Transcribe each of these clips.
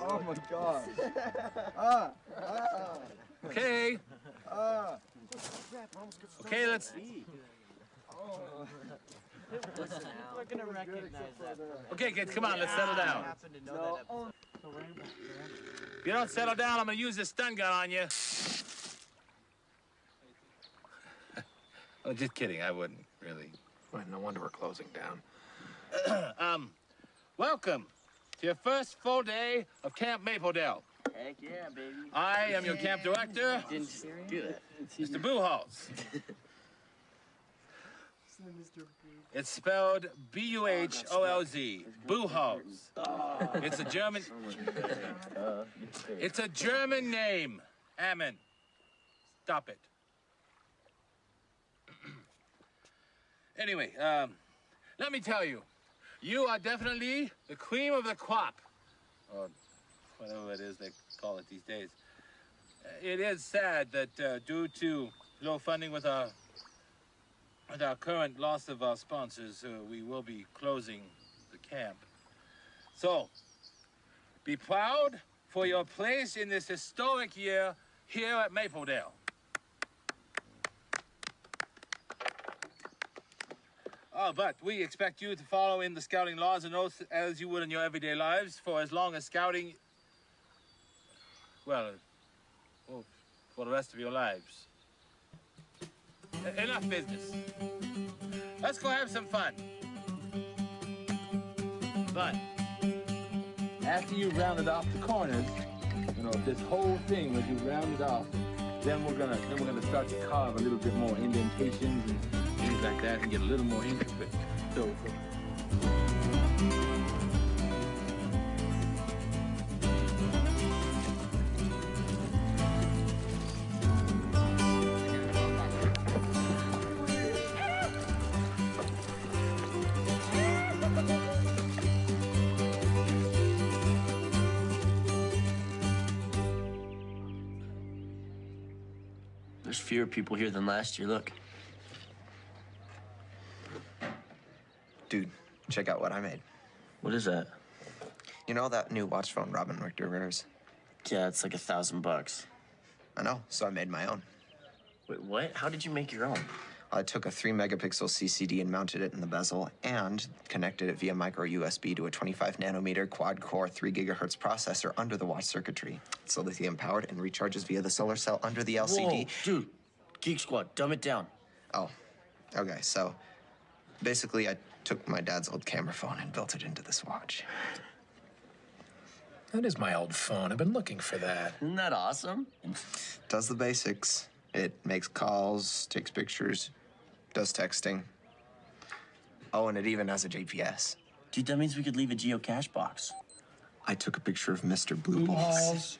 Oh my god. ah, ah, Okay. ah. Okay, let's. We're gonna recognize that. Okay, kids, come on, let's settle down. Happen to know that episode. If you don't settle down, I'm gonna use this stun gun on you. oh, just kidding. I wouldn't really. Well, no wonder we're closing down. Um, welcome to your first full day of Camp Mapledale. Heck yeah, baby. I am your camp director, Didn't do that. Mr. Buchholz. It's spelled B-U-H-O-L-Z. Buchholz. It's a German. It's a German name. Amen. Stop it. anyway, um, let me tell you, you are definitely the cream of the crop, or whatever it is they call it these days. Uh, It is sad that uh, due to low funding with our with our current loss of our sponsors, uh, we will be closing the camp. So, be proud for your place in this historic year here at Mapledale. Oh, but we expect you to follow in the scouting laws and oaths as you would in your everyday lives for as long as scouting, well, well for the rest of your lives. Enough business. Let's go have some fun. But after you rounded off the corners, you know, this whole thing, when you round it off, then we're gonna then we're gonna start to carve a little bit more indentations and things like that and get a little more intricate. So There's fewer people here than last year. Look. Dude, check out what I made. What is that? You know that new watch phone Robin Richter wears? Yeah, it's like a thousand bucks. I know, so I made my own. Wait, what? How did you make your own? I took a 3 megapixel CCD and mounted it in the bezel and connected it via micro USB to a 25 nanometer quad core 3 gigahertz processor under the watch circuitry. It's lithium powered and recharges via the solar cell under the LCD. Whoa, dude. Geek Squad, dumb it down. Oh, okay, so basically, I took my dad's old camera phone and built it into this watch. That is my old phone. I've been looking for that. Isn't that awesome? Does the basics. It makes calls, takes pictures, does texting. Oh, and it even has a GPS. Dude, that means we could leave a geocache box. I took a picture of Mr. Blue Balls.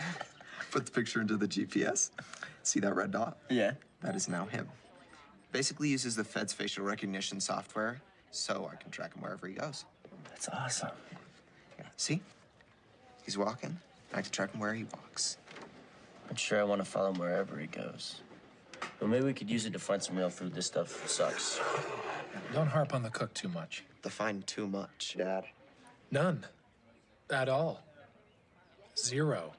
Put the picture into the GPS. See that red dot? Yeah. That is now him. Basically uses the Fed's facial recognition software, so I can track him wherever he goes. That's awesome. Yeah. See? He's walking. I can track him where he walks. I'm sure I want to follow him wherever he goes. But maybe we could use it to find some real food. This stuff sucks. Don't harp on the cook too much. Define too much, Dad. None. At all. Zero.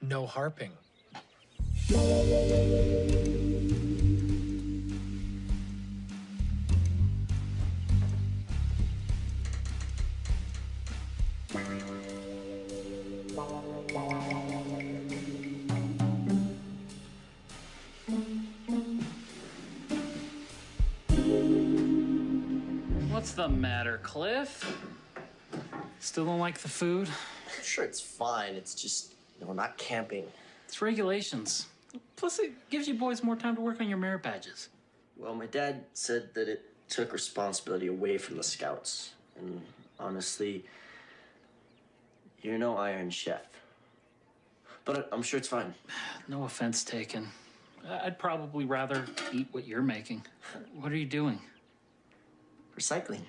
No harping. What's the matter, Cliff? Still don't like the food? I'm sure it's fine. It's just, you know, we're not camping. It's regulations. Plus, it gives you boys more time to work on your merit badges. Well, my dad said that it took responsibility away from the scouts. And honestly, you're no Iron Chef. But I'm sure it's fine. No offense taken. I'd probably rather eat what you're making. What are you doing? Recycling.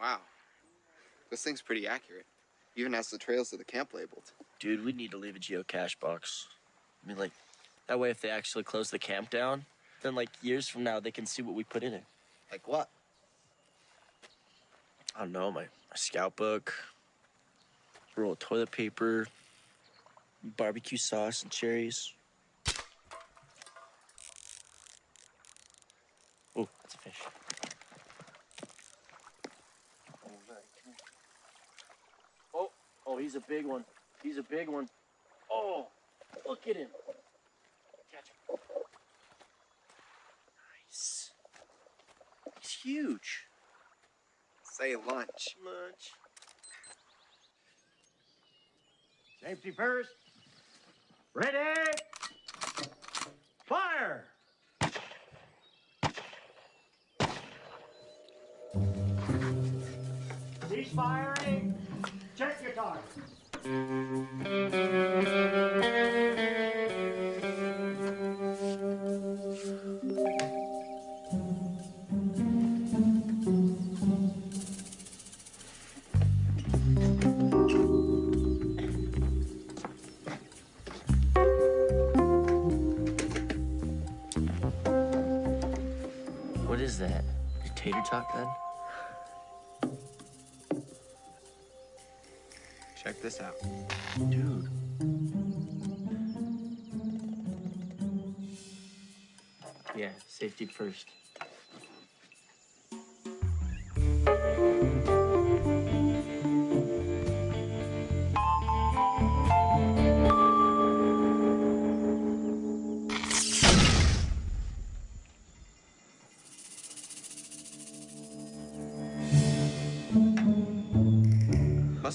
Wow. This thing's pretty accurate. Even has the trails to the camp labeled. Dude, we need to leave a geocache box. I mean, like, that way if they actually close the camp down, Then, like years from now, they can see what we put in it. Like what? I don't know, my, my scout book, roll of toilet paper, barbecue sauce and cherries. Oh, that's a fish. Oh, oh, he's a big one. He's a big one. Oh, look at him. Catch him. Nice. He's huge. Say lunch. Lunch. Safety first. Ready. Fire. Cease firing. Eh? Check your target. Tater tot gun? Check this out. Dude. Yeah, safety first.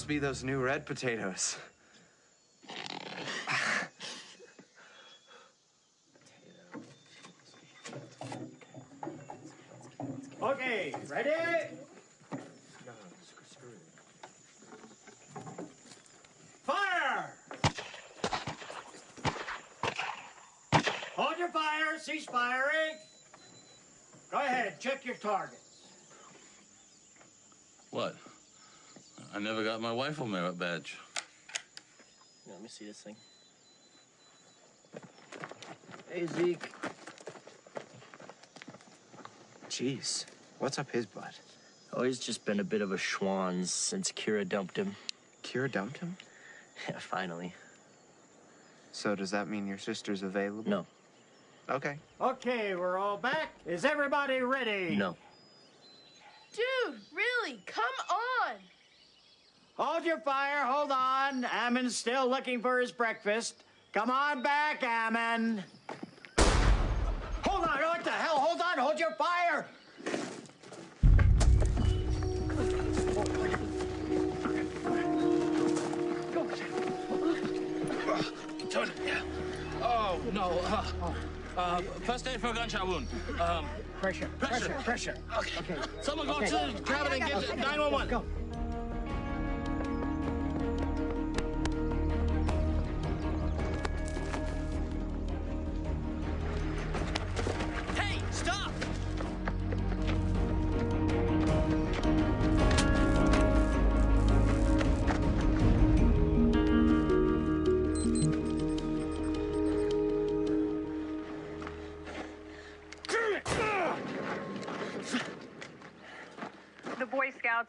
Must be those new red potatoes. Okay, ready? Fire! Hold your fire, cease firing. Go ahead, check your targets. What? I never got my rifle merit badge. Yeah, let me see this thing. Hey, Zeke. Jeez, what's up his butt? Oh, he's just been a bit of a schwanz since Kira dumped him. Kira dumped him? Yeah, finally. So does that mean your sister's available? No, Okay. Okay, we're all back. Is everybody ready? no. Dude, really? Come on! Hold your fire, hold on. Ammon's still looking for his breakfast. Come on back, Ammon. Hold on, what the hell? Hold on, hold your fire. Oh, no. Uh, uh, first aid for a gunshot wound. Um, Pressure, Pressure. pressure, pressure. okay. Someone go to the cabin and get 911. Go.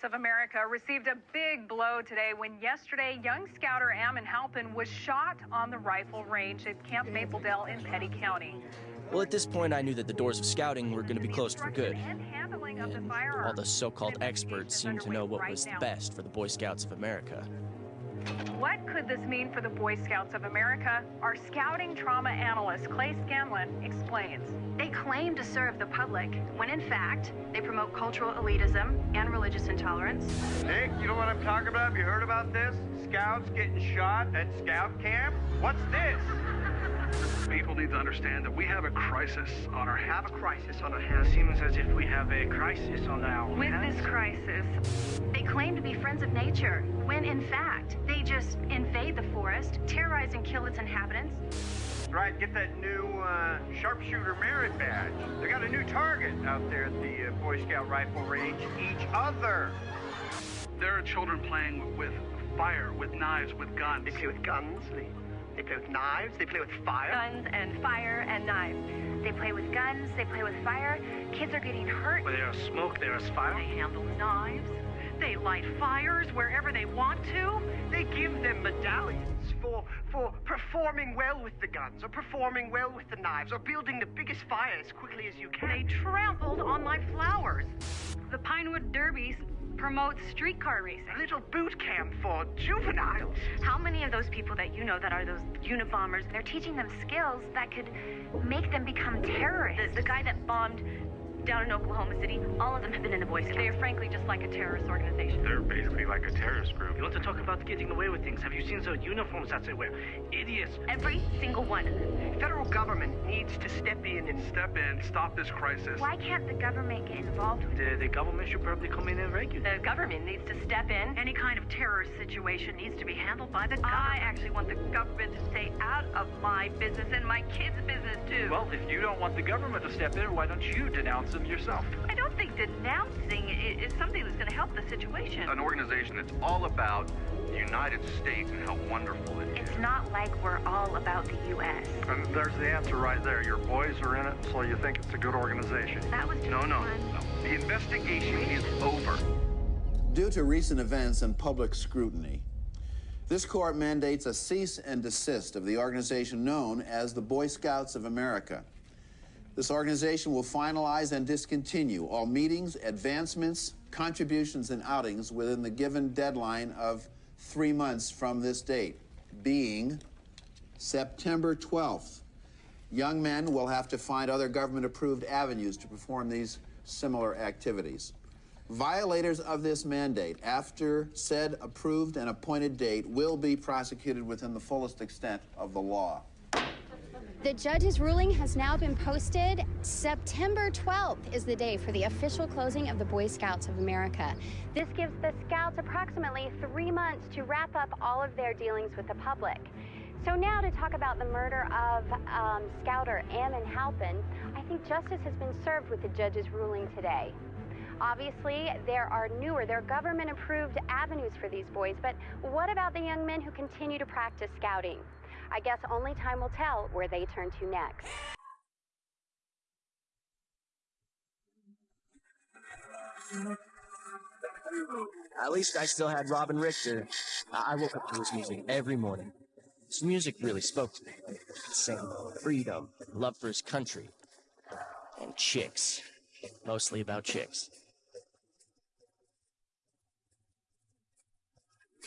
Of America received a big blow today when yesterday young scouter Ammon Halpin was shot on the rifle range at Camp Mapledale in Petty County. Well, at this point, I knew that the doors of scouting were going to be closed for good. And the all the so called experts seemed to know what was best for the Boy Scouts of America. What could this mean for the Boy Scouts of America? Our scouting trauma analyst, Clay Scanlon, explains. They claim to serve the public, when in fact, they promote cultural elitism and religious intolerance. Nick, you know what I'm talking about? Have you heard about this? Scouts getting shot at scout camp? What's this? People need to understand that we have a crisis on our Have hands. a crisis on our hands. Seems as if we have a crisis on our With hands. this crisis, They claim to be friends of nature, when in fact, they just invade the forest, terrorize and kill its inhabitants. Right, get that new uh, sharpshooter merit badge. They got a new target out there at the uh, Boy Scout rifle range. Each other. There are children playing with fire, with knives, with guns. They play with guns. They They play with knives. They play with fire. Guns and fire and knives. They play with guns, they play with fire. Kids are getting hurt. Where there is smoke, there is fire. They handle knives. They light fires wherever they want to. They give them medallions for for performing well with the guns, or performing well with the knives, or building the biggest fire as quickly as you can. They trampled on my flowers. The Pinewood Derby promotes streetcar racing. A little boot camp for juveniles. How many of those people that you know that are those Unabombers, they're teaching them skills that could make them become terrorists? The, the guy that bombed down in Oklahoma City, all of them have been in the Boy Scouts. They are frankly just like a terrorist organization. They're basically like a terrorist group. You want to talk about getting away with things? Have you seen the uniforms that they wear? Idiots. Every single one of them. Federal government needs to step in and Step in, stop this crisis. Why can't the government get involved with The, the government should probably come in and regulate. The government needs to step in. Any kind of terrorist situation needs to be handled by the government. I actually want the government to stay out of my business and my kids' business too. Well, if you don't want the government to step in, why don't you denounce them yourself? I don't think denouncing is something that's going to help the situation. An organization that's all about the United States and how wonderful it is. It's not like we're all about the U.S. And there's the answer right there. Your boys are in it, so you think it's a good organization. That was just No, no, fun. no. The investigation is over. Due to recent events and public scrutiny, this court mandates a cease and desist of the organization known as the Boy Scouts of America. This organization will finalize and discontinue all meetings, advancements, contributions, and outings within the given deadline of three months from this date, being September 12th. Young men will have to find other government approved avenues to perform these similar activities. Violators of this mandate, after said approved and appointed date, will be prosecuted within the fullest extent of the law. The judge's ruling has now been posted. September 12th is the day for the official closing of the Boy Scouts of America. This gives the Scouts approximately three months to wrap up all of their dealings with the public. So now to talk about the murder of um, Scouter Ammon Halpin, I think justice has been served with the judge's ruling today. Obviously, there are newer, there are government approved avenues for these boys, but what about the young men who continue to practice scouting? I guess only time will tell where they turn to next. At least I still had Robin Richter. I woke up to his music every morning. His music really spoke to me. Saying freedom, love for his country, and chicks. Mostly about chicks.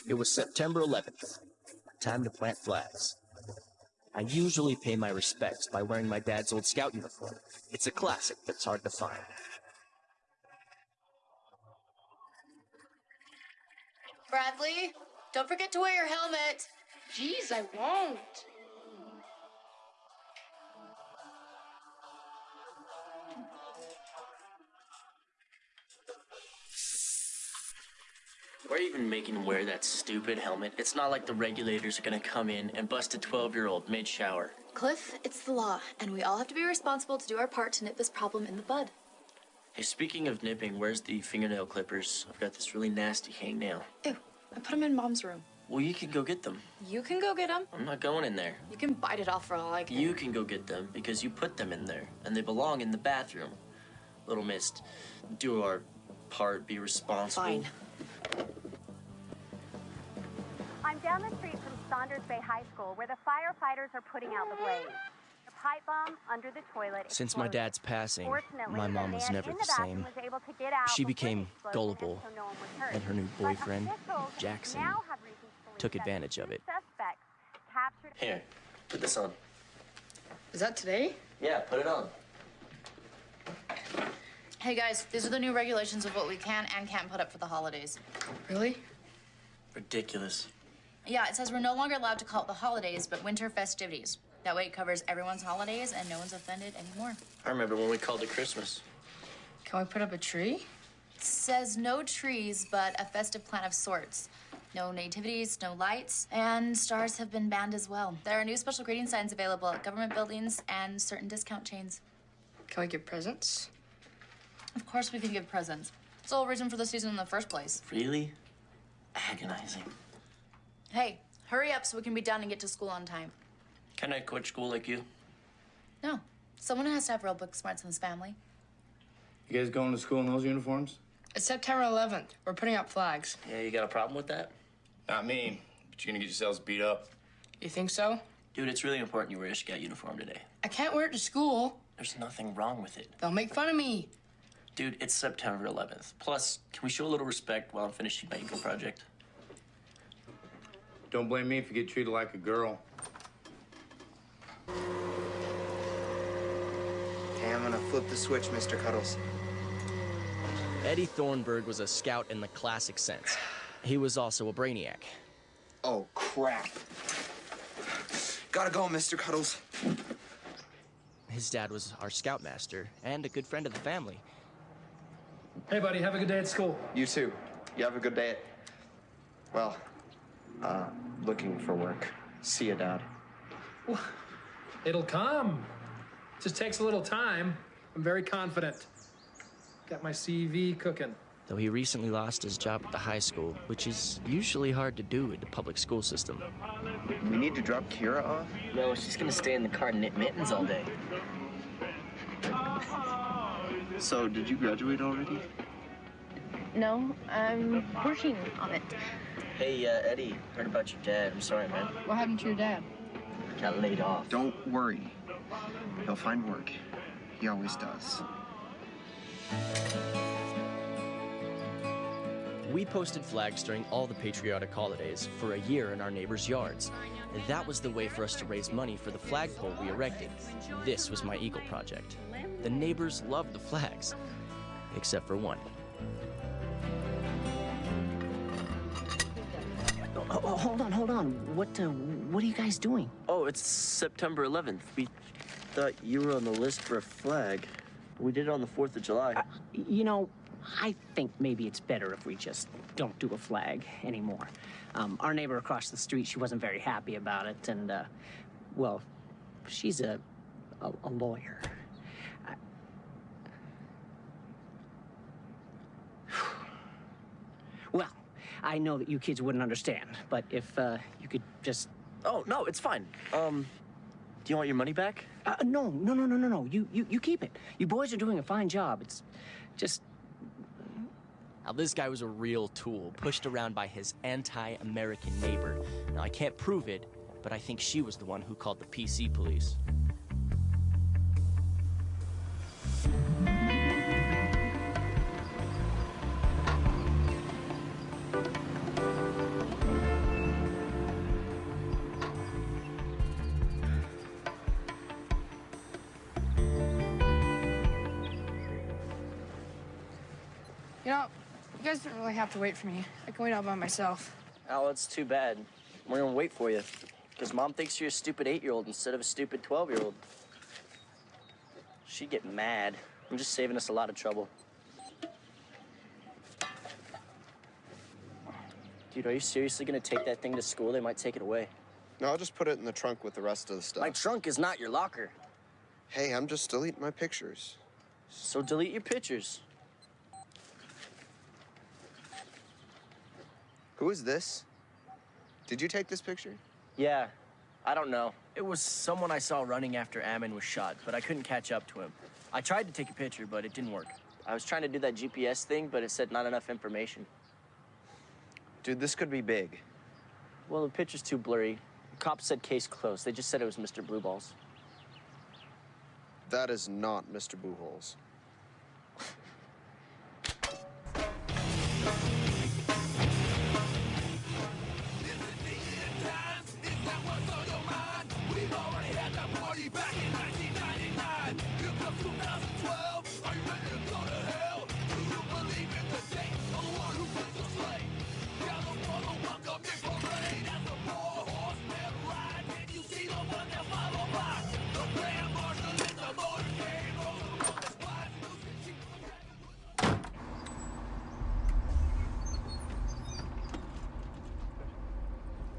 It was September 11th. Time to plant flags. I usually pay my respects by wearing my dad's old scout uniform. It's a classic that's hard to find. Bradley, don't forget to wear your helmet. Jeez, I won't. Why are you even making him wear that stupid helmet? It's not like the regulators are gonna come in and bust a 12 year old mid shower. Cliff, it's the law, and we all have to be responsible to do our part to nip this problem in the bud. Hey, speaking of nipping, where's the fingernail clippers? I've got this really nasty hangnail. Ew, I put them in mom's room. Well, you can go get them. You can go get them. I'm not going in there. You can bite it off for all I care. You can go get them because you put them in there, and they belong in the bathroom. Little Mist, do our part, be responsible. Fine. Down the street from Saunders Bay High School where the firefighters are putting out the blaze. A pipe bomb under the toilet. Since my dad's passing, my mom was never in the same. was able to get out She became gullible, so no was and her new boyfriend, Jackson, now have to took advantage of it. Captured Here, put this on. Is that today? Yeah, put it on. Hey guys, these are the new regulations of what we can and can't put up for the holidays. Really? Ridiculous. Yeah, it says we're no longer allowed to call it the holidays, but winter festivities. That way it covers everyone's holidays and no one's offended anymore. I remember when we called it Christmas. Can we put up a tree? It says no trees, but a festive plant of sorts. No nativities, no lights, and stars have been banned as well. There are new special greeting signs available at government buildings and certain discount chains. Can we give presents? Of course, we can give presents. It's the whole reason for the season in the first place. Really? Agonizing. Hey, hurry up so we can be done and get to school on time. Can I quit school like you? No. Someone has to have real book smarts in this family. You guys going to school in those uniforms? It's September 11th. We're putting up flags. Yeah, you got a problem with that? Not me, but you're gonna get yourselves beat up. You think so? Dude, it's really important you wear a scout uniform today. I can't wear it to school. There's nothing wrong with it. They'll make fun of me. Dude, it's September 11th. Plus, can we show a little respect while I'm finishing my eco project? Don't blame me if you get treated like a girl. Okay, I'm gonna flip the switch, Mr. Cuddles. Eddie Thornburg was a scout in the classic sense. He was also a brainiac. Oh, crap. Gotta go, Mr. Cuddles. His dad was our scoutmaster and a good friend of the family. Hey, buddy, have a good day at school. You too. You have a good day at. Well, uh, looking for work. See you, Dad. It'll come. Just takes a little time. I'm very confident. Got my CV cooking. Though he recently lost his job at the high school, which is usually hard to do in the public school system. We need to drop Kira off? No, she's gonna stay in the car and knit mittens all day. So, did you graduate already? No, I'm working on it. Hey, uh, Eddie, heard about your dad. I'm sorry, man. What happened to your dad? Got laid off. Don't worry. He'll find work. He always does. We posted flags during all the patriotic holidays for a year in our neighbors' yards. And that was the way for us to raise money for the flagpole we erected. This was my Eagle project. The neighbors loved the flags, except for one. Oh, oh, hold on, hold on. What, uh, what are you guys doing? Oh, it's September 11th. We thought you were on the list for a flag. We did it on the 4th of July. Uh, you know, I think maybe it's better if we just don't do a flag anymore. Um, our neighbor across the street, she wasn't very happy about it, and, uh, well, she's a, a, a lawyer. I- Well, I know that you kids wouldn't understand, but if uh, you could just. Oh no, it's fine. Um, do you want your money back? Uh, no, no, no, no, no, no. You, you, you keep it. You boys are doing a fine job. It's just. Now, this guy was a real tool, pushed around by his anti American neighbor. Now, I can't prove it, but I think she was the one who called the PC police. Have to wait for me. I can wait out by myself. Oh, that's too bad. We're gonna wait for you. Because mom thinks you're a stupid eight year old instead of a stupid 12 year old. She'd get mad. I'm just saving us a lot of trouble. Dude, are you seriously gonna take that thing to school? They might take it away. No, I'll just put it in the trunk with the rest of the stuff. My trunk is not your locker. Hey, I'm just deleting my pictures. So delete your pictures. Who is this? Did you take this picture? Yeah, I don't know. It was someone I saw running after Ammon was shot, but I couldn't catch up to him. I tried to take a picture, but it didn't work. I was trying to do that GPS thing, but it said not enough information. Dude, this could be big. Well, the picture's too blurry. The cops said case closed. They just said it was Mr. Blueballs. That is not Mr. Booholes.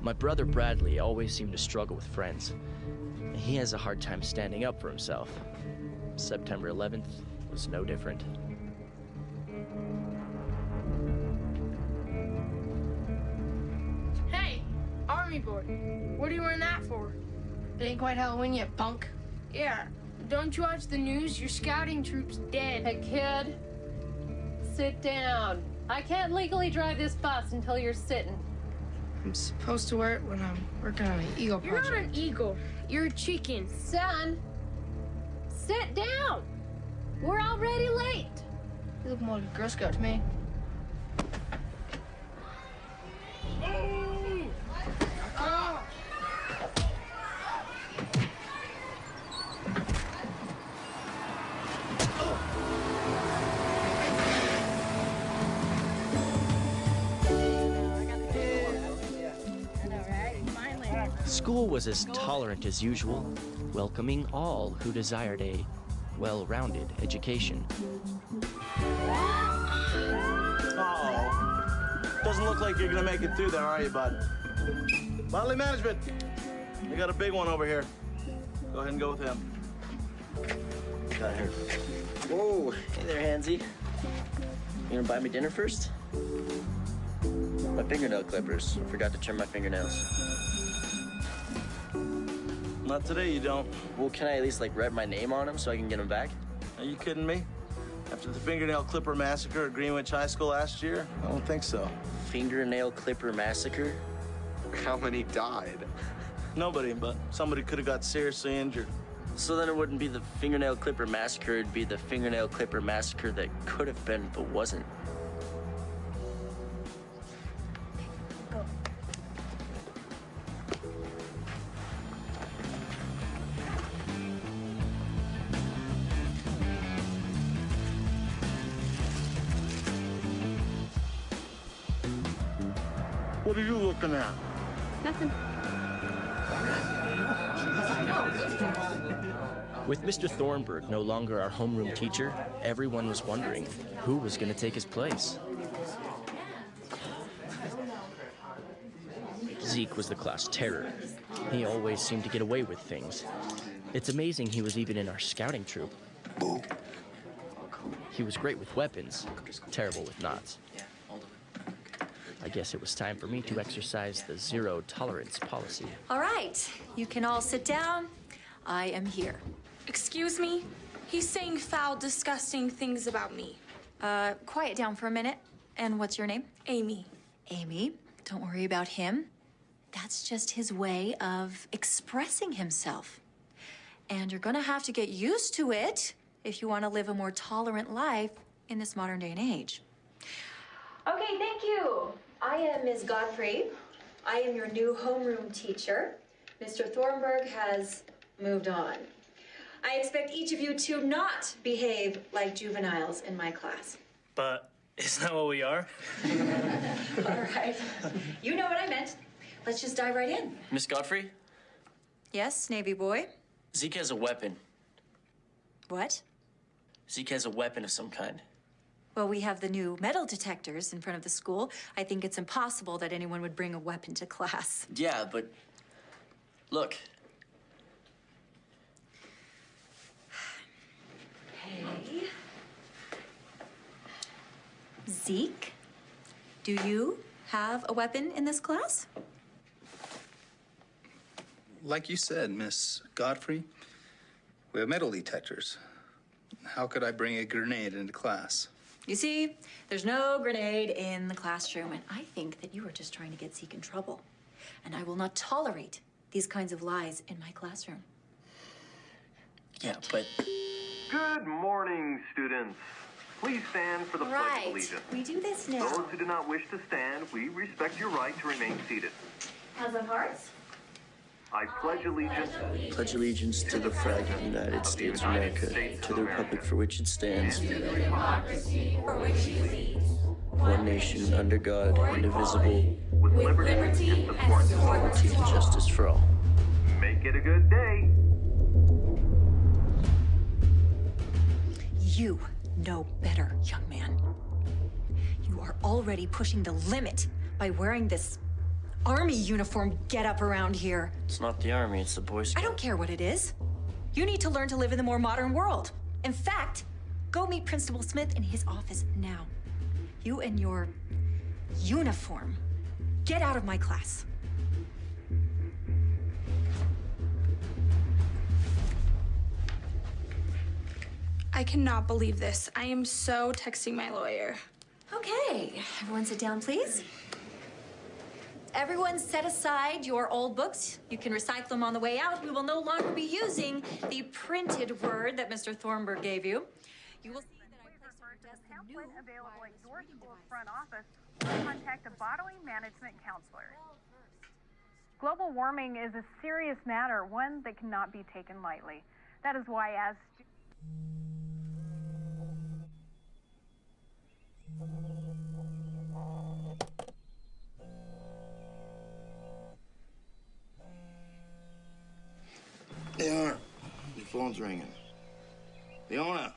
My brother Bradley always seemed to struggle with friends. He has a hard time standing up for himself. September 11th was no different. Hey, Army boy, what are you wearing that for? It ain't quite Halloween yet, punk. Yeah. Don't you watch the news? Your scouting troop's dead. Hey, kid. Sit down. I can't legally drive this bus until you're sitting. I'm supposed to wear it when I'm working on an eagle project. You're not an eagle. You're a chicken. Son, sit down. We're already late. You look more like a Girl Scout to me. Was as tolerant as usual, welcoming all who desired a well rounded education. Uh-oh. Doesn't look like you're gonna make it through there, are you, bud? Bodily management. We got a big one over here. Go ahead and go with him. Got her. Whoa, hey there, Hansy. You gonna buy me dinner first? My fingernail clippers. I forgot to trim my fingernails. Not today, you don't. Well, can I at least like write my name on them so I can get them back? Are you kidding me? After the fingernail clipper massacre at Greenwich High School last year? I don't think so. Fingernail clipper massacre? How many died? Nobody, but somebody could have got seriously injured. So then it wouldn't be the fingernail clipper massacre, it'd be the fingernail clipper massacre that could have been but wasn't. At? Nothing. With Mr. Thornburg no longer our homeroom teacher, everyone was wondering who was going to take his place. Zeke was the class terror. He always seemed to get away with things. It's amazing he was even in our scouting troop. He was great with weapons, terrible with knots. I guess it was time for me to exercise the zero tolerance policy. All right, you can all sit down. I am here. Excuse me? He's saying foul, disgusting things about me. Uh, quiet down for a minute. And what's your name? Amy. Amy, don't worry about him. That's just his way of expressing himself. And you're gonna have to get used to it if you want to live a more tolerant life in this modern day and age. Okay, thank you. I am Ms. Godfrey. I am your new homeroom teacher. Mr. Thornburg has moved on. I expect each of you to not behave like juveniles in my class. But isn't that what we are? All right. You know what I meant. Let's just dive right in. Miss Godfrey, Yes, Navy boy. Zeke has a weapon. What? Zeke has a weapon of some kind. Well, we have the new metal detectors in front of the school. I think it's impossible that anyone would bring a weapon to class. Yeah, but look, Hey. Zeke, do you have a weapon in this class? Like you said, Miss Godfrey, we have metal detectors. How could I bring a grenade into class? You see, there's no grenade in the classroom, and I think that you are just trying to get Zeke in trouble. And I will not tolerate these kinds of lies in my classroom. Yeah, but Good morning, students. Please stand for the Pledge of Allegiance. we do this now. Those who do not wish to stand, we respect your right to remain seated. Hands on hearts. I pledge allegiance pledge allegiance to the flag of the United States of America, to the republic for which it stands, one nation under God, indivisible, with liberty and liberty and justice for all. Make it a good day. You know better, young man. You are already pushing the limit by wearing this army uniform get up around here. It's not the army, it's the Boy Scouts. I don't care what it is. You need to learn to live in the more modern world. In fact, go meet Principal Smith in his office now. You and your uniform. Get out of my class. I cannot believe this. I am so texting my lawyer. Okay, everyone sit down, please. Everyone set aside your old books. You can recycle them on the way out. We will no longer be using the printed word that Mr. Thornburg gave you. You will see that I placed on your desk a new available at your school's front office contact a bodily management counselor. Global warming is a serious matter, one that cannot be taken lightly. That is why, as Leona, your phone's ringing. Leona.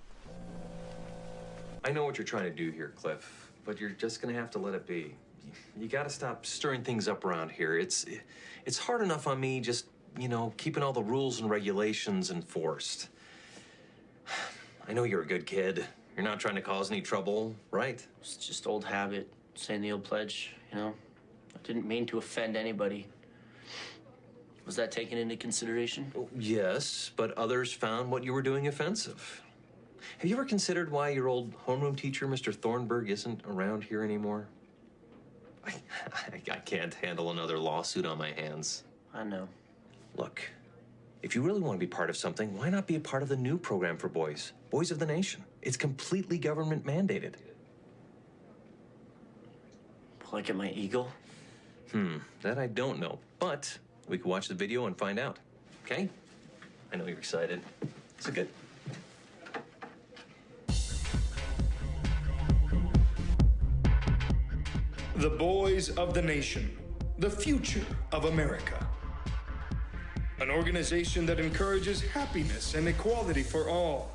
I know what you're trying to do here, Cliff, but you're just gonna have to let it be. You gotta stop stirring things up around here. It's it's hard enough on me just, you know, keeping all the rules and regulations enforced. I know you're a good kid. You're not trying to cause any trouble, right? It's just old habit, saying the old pledge, you know? I didn't mean to offend anybody. Was that taken into consideration? Yes, but others found what you were doing offensive. Have you ever considered why your old homeroom teacher, Mr. Thornburg, isn't around here anymore? I, I, I can't handle another lawsuit on my hands. I know. Look, if you really want to be part of something, why not be a part of the new program for boys, Boys of the Nation? It's completely government mandated. Like at my eagle? Hmm, that I don't know, but we can watch the video and find out. Okay? I know you're excited. So good. The Boys of the Nation, the future of America. An organization that encourages happiness and equality for all.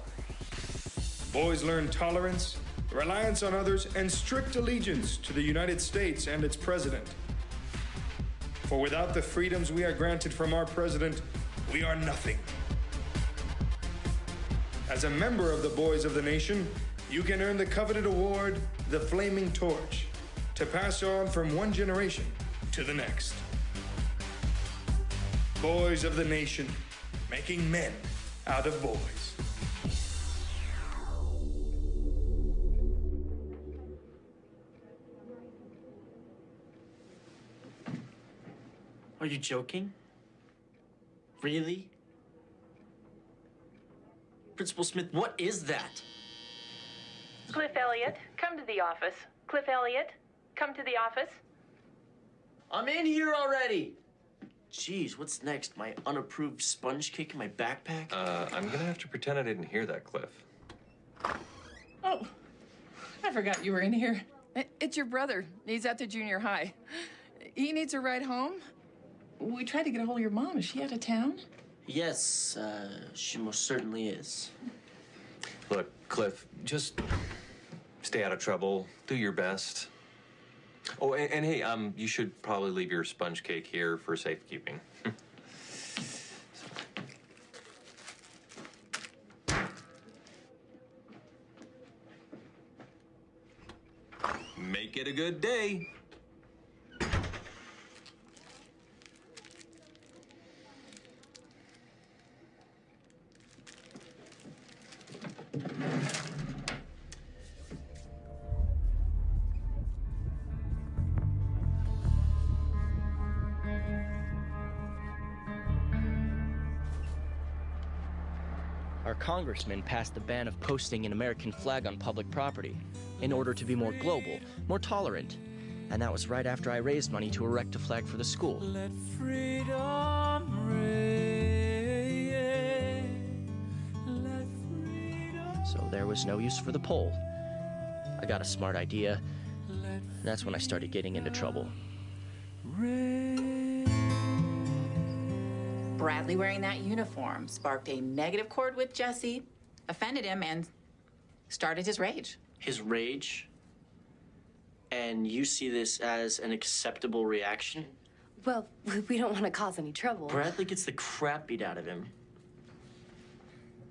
Boys learn tolerance, reliance on others, and strict allegiance to the United States and its president. For without the freedoms we are granted from our president, we are nothing. As a member of the Boys of the Nation, you can earn the coveted award, the Flaming Torch, to pass on from one generation to the next. Boys of the Nation, making men out of boys. Are you joking? Really? Principal Smith, what is that? Cliff Elliott, come to the office. Cliff Elliott, come to the office. I'm in here already. Jeez, what's next? My unapproved sponge cake in my backpack? Uh, I'm gonna have to pretend I didn't hear that, Cliff. Oh, I forgot you were in here. It's your brother. He's at the junior high. He needs a ride home. We tried to get a hold of your mom. Is she out of town? Yes, uh, she most certainly is. Look, Cliff, just stay out of trouble. Do your best. Oh, and, and hey, um, you should probably leave your sponge cake here for safekeeping. Make it a good day. Congressman passed the ban of posting an American flag on public property in order to be more global, more tolerant. And that was right after I raised money to erect a flag for the school. Let freedom reign. Let freedom So there was no use for the pole. I got a smart idea. That's when I started getting into trouble. Bradley wearing that uniform sparked a negative chord with Jesse, offended him, and started his rage. His rage? And you see this as an acceptable reaction? Well, we don't want to cause any trouble. Bradley gets the crap beat out of him.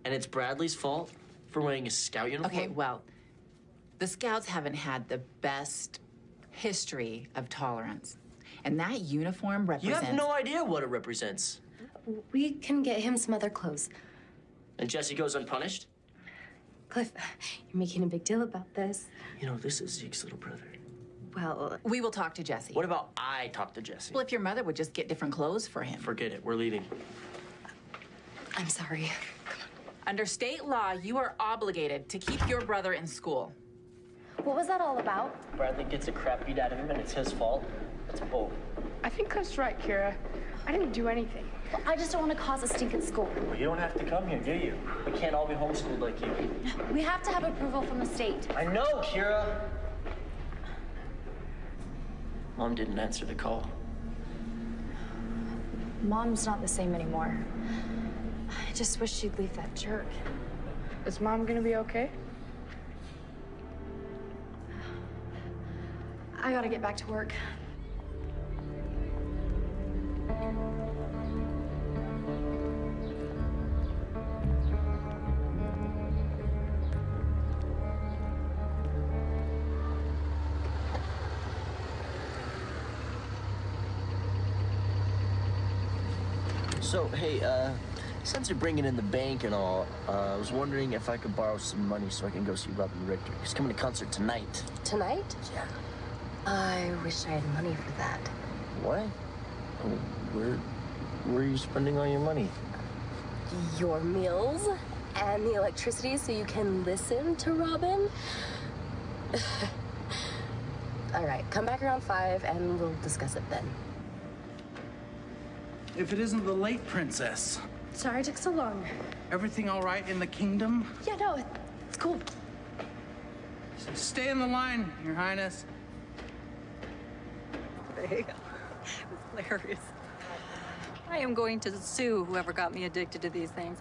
And it's Bradley's fault for wearing a scout uniform? Okay, well, the Scouts haven't had the best history of tolerance. And that uniform represents... You represents. have no idea what it represents. We can get him some other clothes. And Jesse goes unpunished? Cliff, you're making a big deal about this. You know, this is Zeke's little brother. Well, We will talk to Jesse. What about I talk to Jesse? Well, if your mother would just get different clothes for him. Forget it. We're leaving. I'm sorry. Under state law, you are obligated to keep your brother in school. What was that all about? Bradley gets a crap beat out of him, and it's his fault. It's both. I think Cliff's right, Kira. I didn't do anything. Well, I just don't want to cause a stink at school. Well, you don't have to come here, do you? We can't all be homeschooled like you. We have to have approval from the state. I know, Kira. Mom didn't answer the call. Mom's not the same anymore. I just wish she'd leave that jerk. Is mom gonna be okay? I gotta get back to work. So, hey, uh, since you're bringing in the bank and all, uh, I was wondering if I could borrow some money so I can go see Robin Richter. He's coming to concert tonight. Tonight? Yeah. I wish I had money for that. What? Oh, Where, where are you spending all your money? Your meals and the electricity so you can listen to Robin? All right, come back around five and we'll discuss it then. If it isn't the late princess, Sorry it took so long. everything all right in the kingdom? Yeah, no, it's cool. Stay in the line, Your Highness. There you go. It was hilarious. I am going to sue whoever got me addicted to these things.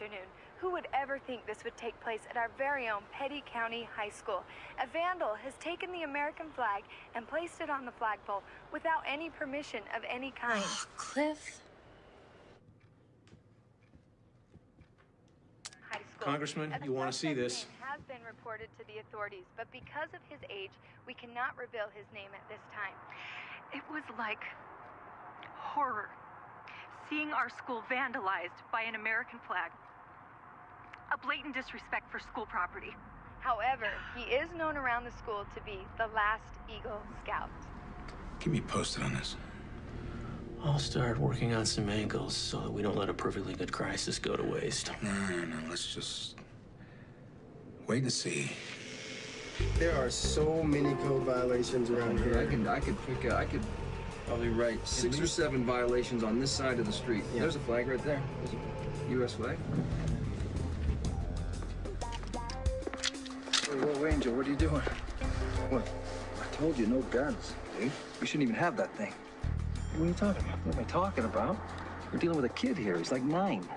Afternoon. Who would ever think this would take place at our very own Petty County High School? A vandal has taken the American flag and placed it on the flagpole without any permission of any kind. Ah, Cliff? Congressman, you wanna see suspect this. name has been reported to the authorities, but because of his age, we cannot reveal his name at this time. It was like horror. Seeing our school vandalized by an American flag. A blatant disrespect for school property. However, he is known around the school to be the last Eagle Scout. Keep me posted on this. I'll start working on some angles so that we don't let a perfectly good crisis go to waste. No, no, no. Let's just wait and see. There are so many code violations around here. I could, I could pick, uh, I could probably write six or seven violations on this side of the street. There's a flag right there. There's a U.S. flag. Whoa, Angel, what are you doing? What? I told you, no guns, dude. We shouldn't even have that thing. What are you talking about? What am I talking about? We're dealing with a kid here. He's like nine.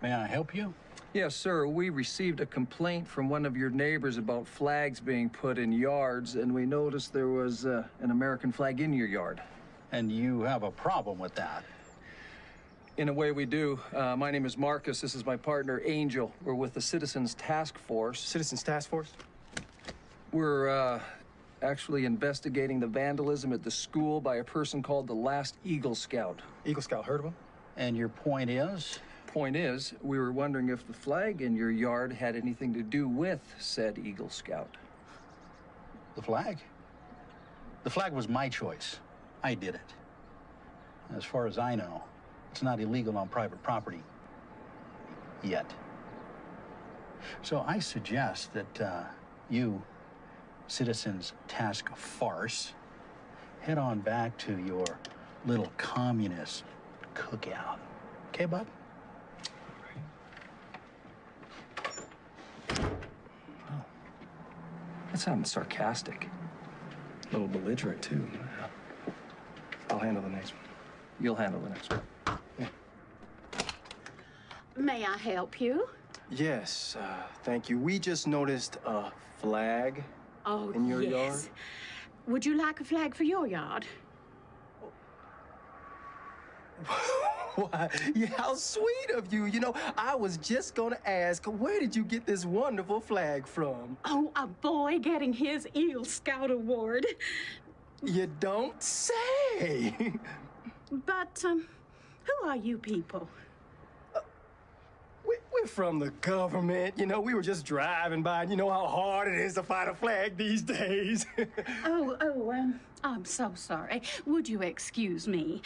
May I help you? Yes, sir. We received a complaint from one of your neighbors about flags being put in yards, and we noticed there was uh, an American flag in your yard. And you have a problem with that? In a way, we do. Uh, my name is Marcus. This is my partner, Angel. We're with the Citizens Task Force. Citizens Task Force? We're uh, actually investigating the vandalism at the school by a person called the Last Eagle Scout. Eagle Scout, heard of him? And your point is? Point is, we were wondering if the flag in your yard had anything to do with said Eagle Scout. The flag? The flag was my choice. I did it. As far as I know, it's not illegal on private property. Yet. So I suggest that uh, you, Citizens Task Farce, head on back to your little communist cookout. Okay, bud? That sounded sarcastic. A little belligerent, too. I'll handle the next one. You'll handle the next one. May I help you? Yes, uh, thank you. We just noticed a flag Oh, in your yes. yard. Would you like a flag for your yard? Why, yeah, how sweet of you. You know, I was just gonna ask, where did you get this wonderful flag from? Oh, a boy getting his Eagle Scout Award. You don't say. But, um, who are you people? We- We're from the government. You know, we were just driving by, and you know how hard it is to find a flag these days. Oh, oh, um, I'm so sorry. Would you excuse me?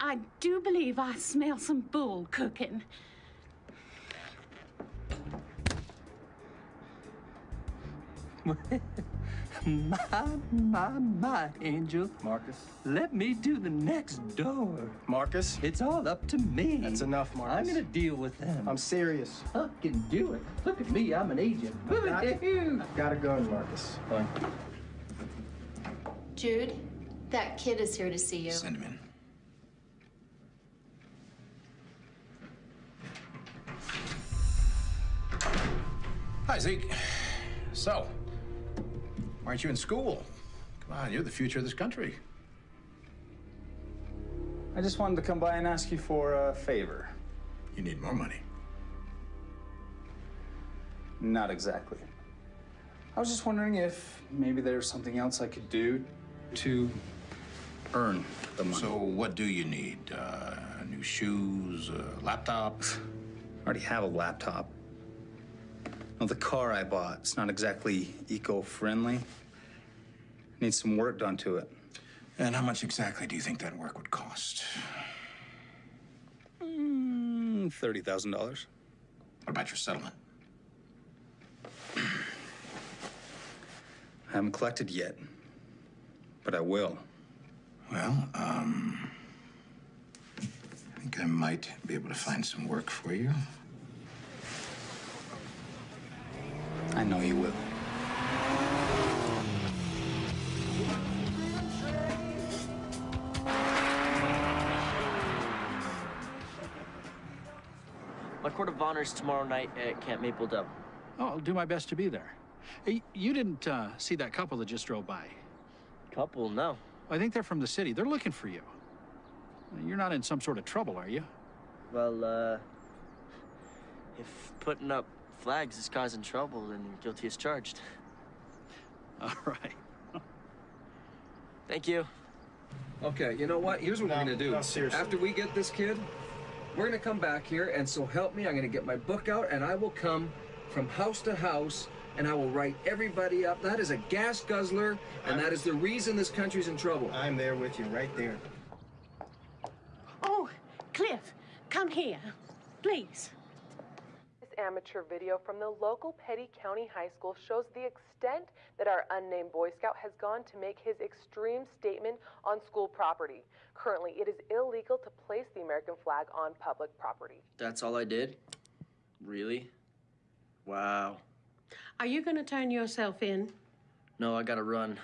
I do believe I smell some bull cooking. my, my, my, Angel. Marcus? Let me do the next door. Marcus? It's all up to me. That's enough, Marcus. I'm gonna deal with them. I'm serious. I can do it. Look at me, I'm an agent. I've got, I've got a gun, Marcus. Fine. Jude, that kid is here to see you. Send him in. Hi, Zeke. So, why aren't you in school? Come on, you're the future of this country. I just wanted to come by and ask you for a favor. You need more money. Not exactly. I was just wondering if maybe there's something else I could do to earn the money. So, what do you need? Uh, new shoes, a laptop? I already have a laptop. Well, the car I bought, it's not exactly eco-friendly. Needs some work done to it. And how much exactly do you think that work would cost? Mm, $30,000. What about your settlement? I haven't collected yet, but I will. Well, um, I think I might be able to find some work for you. Know you will. My court of honor is tomorrow night at Camp Maple Dove. Oh, I'll do my best to be there. Hey, you didn't uh, see that couple that just drove by. Couple? No. I think they're from the city. They're looking for you. You're not in some sort of trouble, are you? Well, uh, if putting up flags is causing trouble, then guilty as charged. All right. Thank you. Okay, you know what? Here's what we're gonna do. no, seriously. After we get this kid, we're gonna come back here, and so help me, I'm gonna get my book out, and I will come from house to house, and I will write everybody up. That is a gas guzzler, and that is the reason this country's in trouble. I'm there with you, right there. Oh, Cliff, come here, please. This amateur video from the local Petty County High School shows the extent that our unnamed Boy Scout has gone to make his extreme statement on school property. Currently, it is illegal to place the American flag on public property. That's all I did? Really? Wow. Are you going to turn yourself in? No, I gotta run.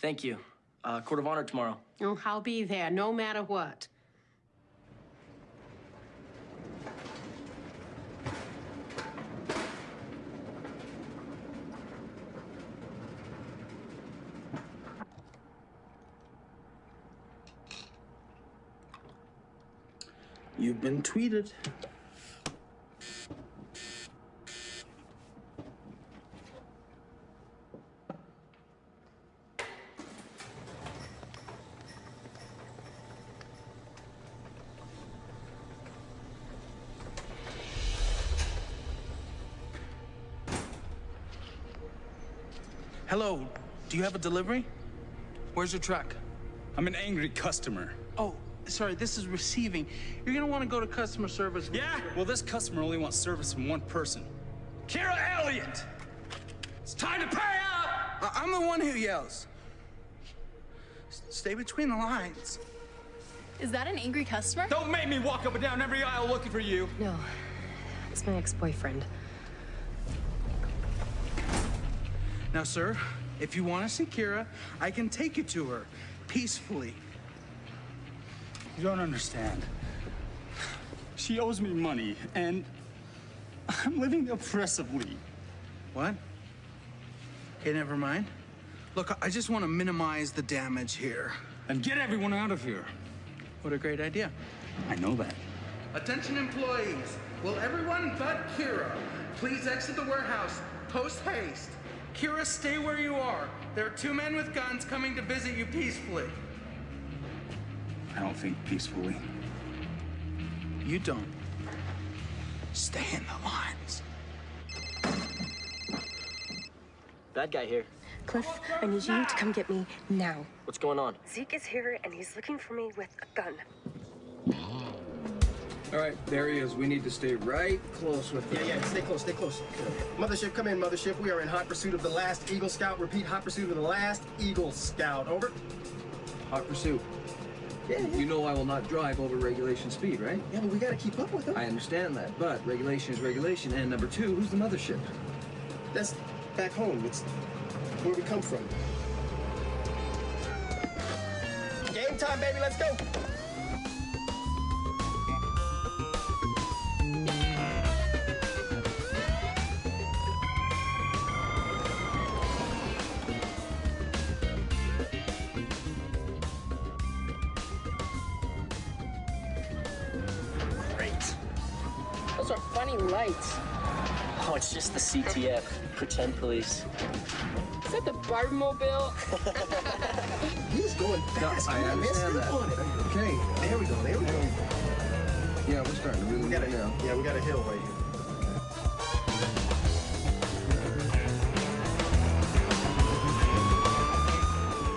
Thank you. Uh, court of honor tomorrow. Oh, I'll be there no matter what. You've been tweeted. Hello, do you have a delivery? Where's your truck? I'm an angry customer. Oh, sorry, this is receiving. You're gonna wanna go to customer service. Yeah? Well, this customer only wants service from one person. Kira Elliott! It's time to pay up! I- I'm the one who yells. S- Stay between the lines. Is that an angry customer? Don't make me walk up and down every aisle looking for you. No, it's my ex-boyfriend. Now, sir, If you want to see Kira, I can take you to her peacefully. You don't understand. She owes me money, and I'm living oppressively. What? Okay, never mind. Look, I just want to minimize the damage here. And get everyone out of here. What a great idea. I know that. Attention employees, will everyone but Kira please exit the warehouse post haste? Kira, stay where you are. There are two men with guns coming to visit you peacefully. I don't think peacefully. You don't. Stay in the lines. Bad guy here. Cliff, I need you to come get me now. What's going on? Zeke is here and he's looking for me with a gun. All right, there he is. We need to stay right close with him. Yeah, yeah, stay close, stay close. Mothership, come in, Mothership. We are in hot pursuit of the last Eagle Scout. Repeat, hot pursuit of the last Eagle Scout. Over. Hot pursuit. You know I will not drive over regulation speed, right? Yeah, but we gotta keep up with them. I understand that, but regulation is regulation. And number two, who's the mothership? That's back home. It's where we come from. Game time, baby. Let's go. Just. Pretend police. Is that the Barbie mobile? He's going No, fast. I Come on, man, understand step that. Okay. There we go. There we go. Yeah, we're starting to really We got a get now. Yeah, we got a hill right here.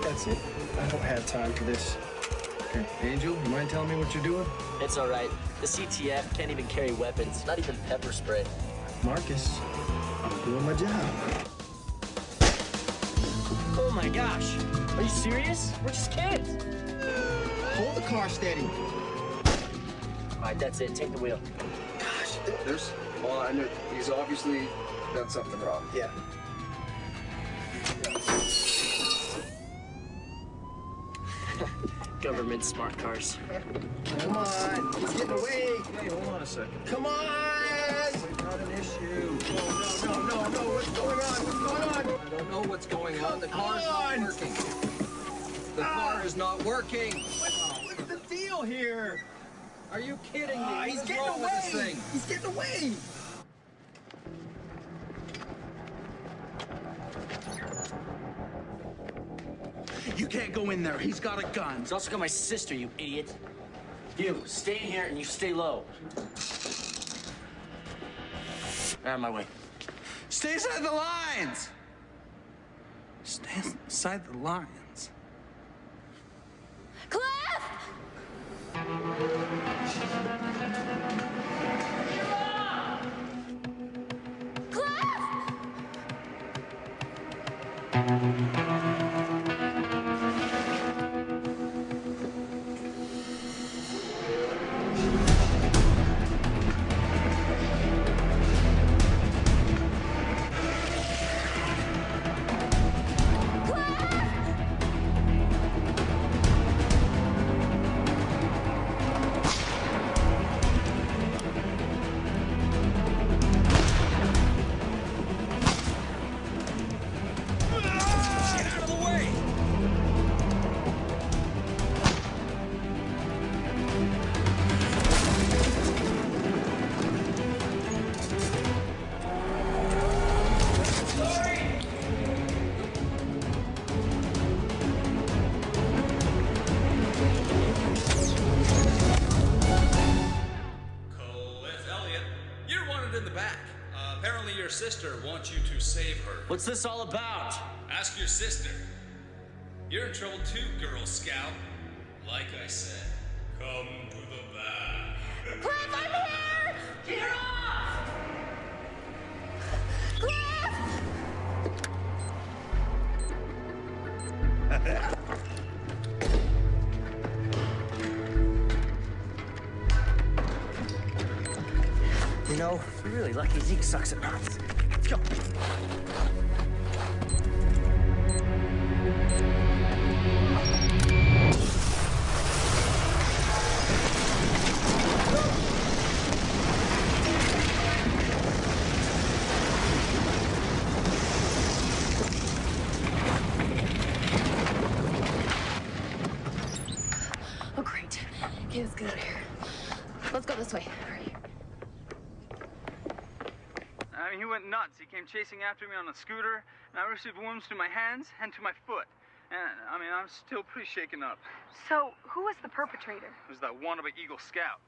That's it. I don't have time for this. Okay. Angel, you mind telling me what you're doing? It's all right. The CTF can't even carry weapons, not even pepper spray. Marcus, I'm doing my job. Oh my gosh. Are you serious? We're just kids. Hold the car steady. All right, that's it. Take the wheel. Gosh. There's. Well, I know he's obviously done something wrong. Yeah. Government smart cars. Come on. He's getting away. Hey, hold on a second. Come on. Not an issue. No, no, no, no. What's going on? What's going on? I don't know what's going on. The car's not working. The car is not working. What's the deal here? Are you kidding me? Ah, he's getting away. He's getting away. You can't go in there. He's got a gun. He's also got my sister, you idiot. You, stay in here and you stay low. Out of my way. Stay inside the lines. Stay inside the lines. Cliff! What's this all about? Ask your sister. You're in trouble too, Girl Scout. Like I said, come to the back. Cliff, I'm here! Get her off! Cliff! You know, we're really lucky Zeke sucks at math. Chasing after me on a scooter, and I received wounds to my hands and to my foot. And, I mean, I'm still pretty shaken up. So, who was the perpetrator? It was that wannabe Eagle Scout.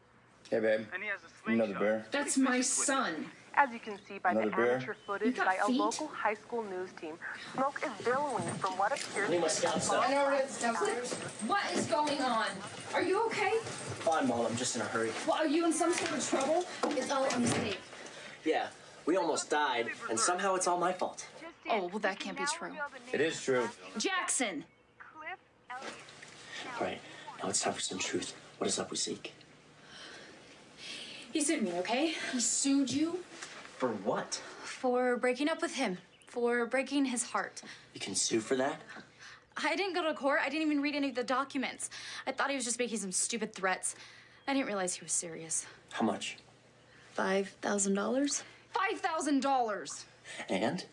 Hey, babe. And he has a Another bear. That's my son. As you can see by Another the bear? amateur footage got by a local high school news team, smoke is billowing from what appears Need my scouts now. I know where it's downstairs. What is going on? Are you okay? Fine, Mom. I'm just in a hurry. Well, are you in some sort of trouble? It's all a mistake. Yeah, we almost died, and somehow it's all my fault. Oh, well, that can't be true. It is true. Jackson! All right, now it's time for some truth. What is up with Zeke? He sued me, okay? He sued you? For what? For breaking up with him, for breaking his heart. You can sue for that? I didn't go to court. I didn't even read any of the documents. I thought he was just making some stupid threats. I didn't realize he was serious. How much? $5,000? $5,000. And?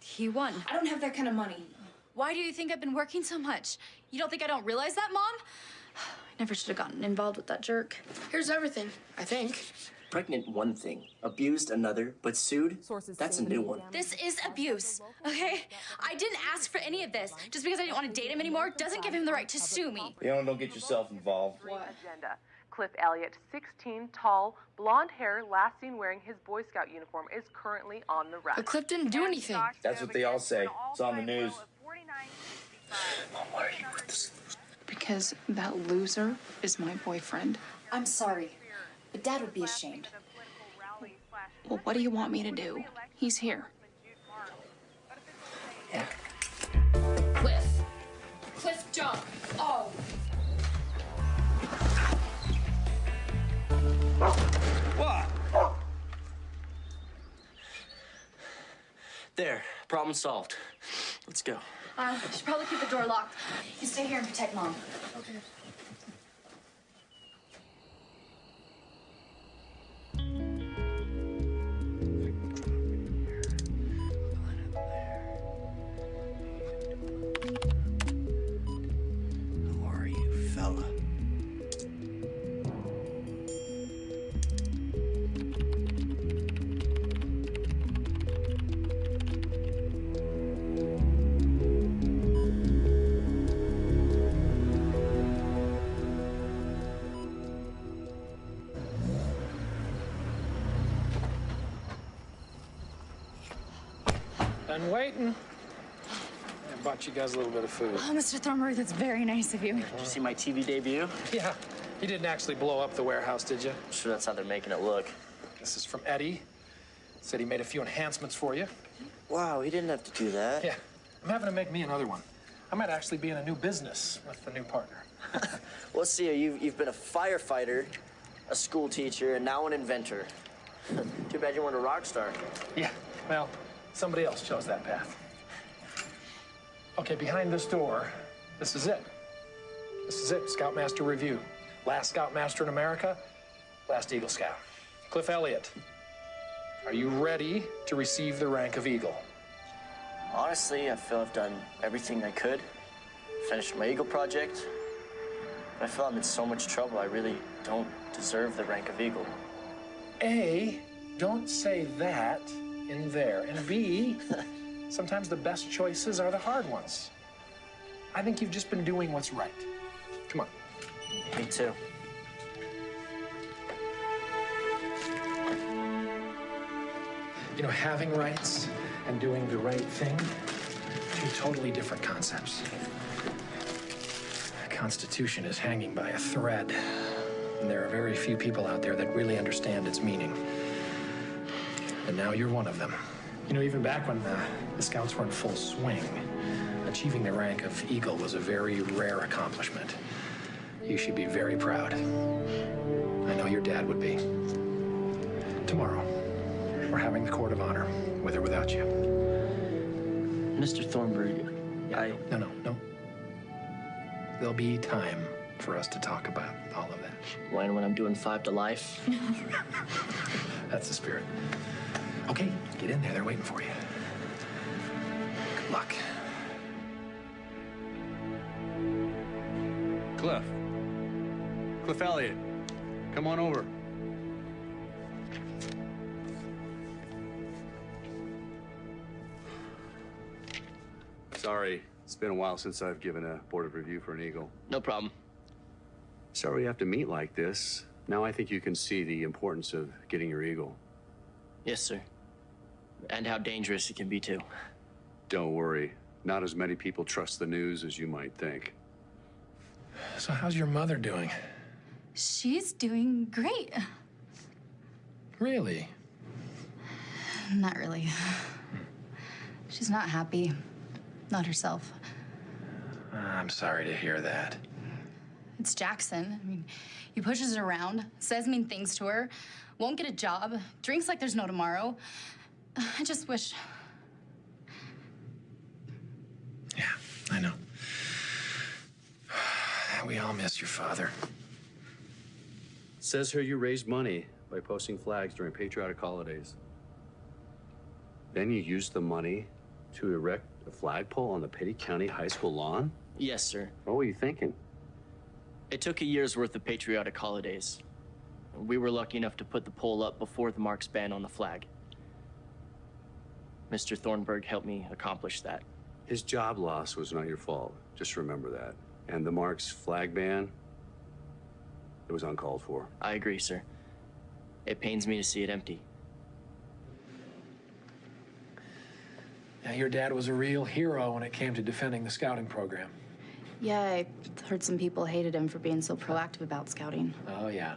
He won. I don't have that kind of money. Why do you think I've been working so much? You don't think I don't realize that, Mom? I never should have gotten involved with that jerk. Here's everything, I think. Pregnant, one thing. Abused, another. But sued? Sources That's a new one. This is abuse, okay? I didn't ask for any of this. Just because I didn't want to date him anymore doesn't give him the right to sue me. Leona, don't get yourself involved. agenda. Cliff Elliott, 16, tall, blonde hair, last seen wearing his Boy Scout uniform, is currently on the run. But Cliff didn't do anything. That's what they all say. It's on the news. Mom, why are you with this? Because that loser is my boyfriend. I'm sorry, but Dad would be ashamed. Well, what do you want me to do? He's here. Yeah. Cliff. Cliff, jump. There, problem solved. Let's go. Uh, should probably keep the door locked. You stay here and protect Mom. Okay. Guys a little bit of food. Oh, Mr. Thornberry, that's very nice of you. Did you see my TV debut? Yeah. You didn't actually blow up the warehouse, did you? I'm sure that's how they're making it look. This is from Eddie. Said he made a few enhancements for you. Wow, he didn't have to do that. Yeah. I'm having to make me another one. I might actually be in a new business with the new partner. Well, see, you've, you've been a firefighter, a school teacher, and now an inventor. Too bad you weren't a rock star. Yeah. Well, somebody else chose that path. Okay, behind this door, this is it. This is it. Scoutmaster review. Last Scoutmaster in America, last Eagle Scout. Cliff Elliott. Are you ready to receive the rank of Eagle? Honestly, I feel I've done everything I could. Finished my Eagle project. But I feel I'm in so much trouble, I really don't deserve the rank of Eagle. A, don't say that in there. And B, sometimes the best choices are the hard ones. I think you've just been doing what's right. Come on. Me too. You know, having rights and doing the right thing, two totally different concepts. The Constitution is hanging by a thread, and there are very few people out there that really understand its meaning. And now you're one of them. You know, even back when uh, the Scouts were in full swing, achieving the rank of Eagle was a very rare accomplishment. You should be very proud. I know your dad would be. Tomorrow, we're having the Court of Honor, with or without you. Mr. Thornburg, I. No, no, no. There'll be time for us to talk about all of that. When, when I'm doing five to life? That's the spirit. Okay, get in there. They're waiting for you. Good luck. Cliff. Cliff Elliott, come on over. Sorry, it's been a while since I've given a board of review for an Eagle. No problem. Sorry we have to meet like this. Now I think you can see the importance of getting your Eagle. Yes, sir. And how dangerous it can be, too. Don't worry. Not as many people trust the news as you might think. So, how's your mother doing? She's doing great. Really? Not really. She's not happy. Not herself. I'm sorry to hear that. It's Jackson. I mean, he pushes her around, says mean things to her, won't get a job, drinks like there's no tomorrow. I just wish. I know. We all miss your father. says here you raised money by posting flags during patriotic holidays. Then you used the money to erect a flagpole on the Petty County High School lawn? Yes, sir. What were you thinking? It took a year's worth of patriotic holidays. We were lucky enough to put the pole up before the Marks ban on the flag. Mr. Thornburg helped me accomplish that. His job loss was not your fault. Just remember that. And the Marks flag ban, it was uncalled for. I agree, sir. It pains me to see it empty. Now, your dad was a real hero when it came to defending the scouting program. Yeah, I heard some people hated him for being so proactive about scouting. Oh, yeah.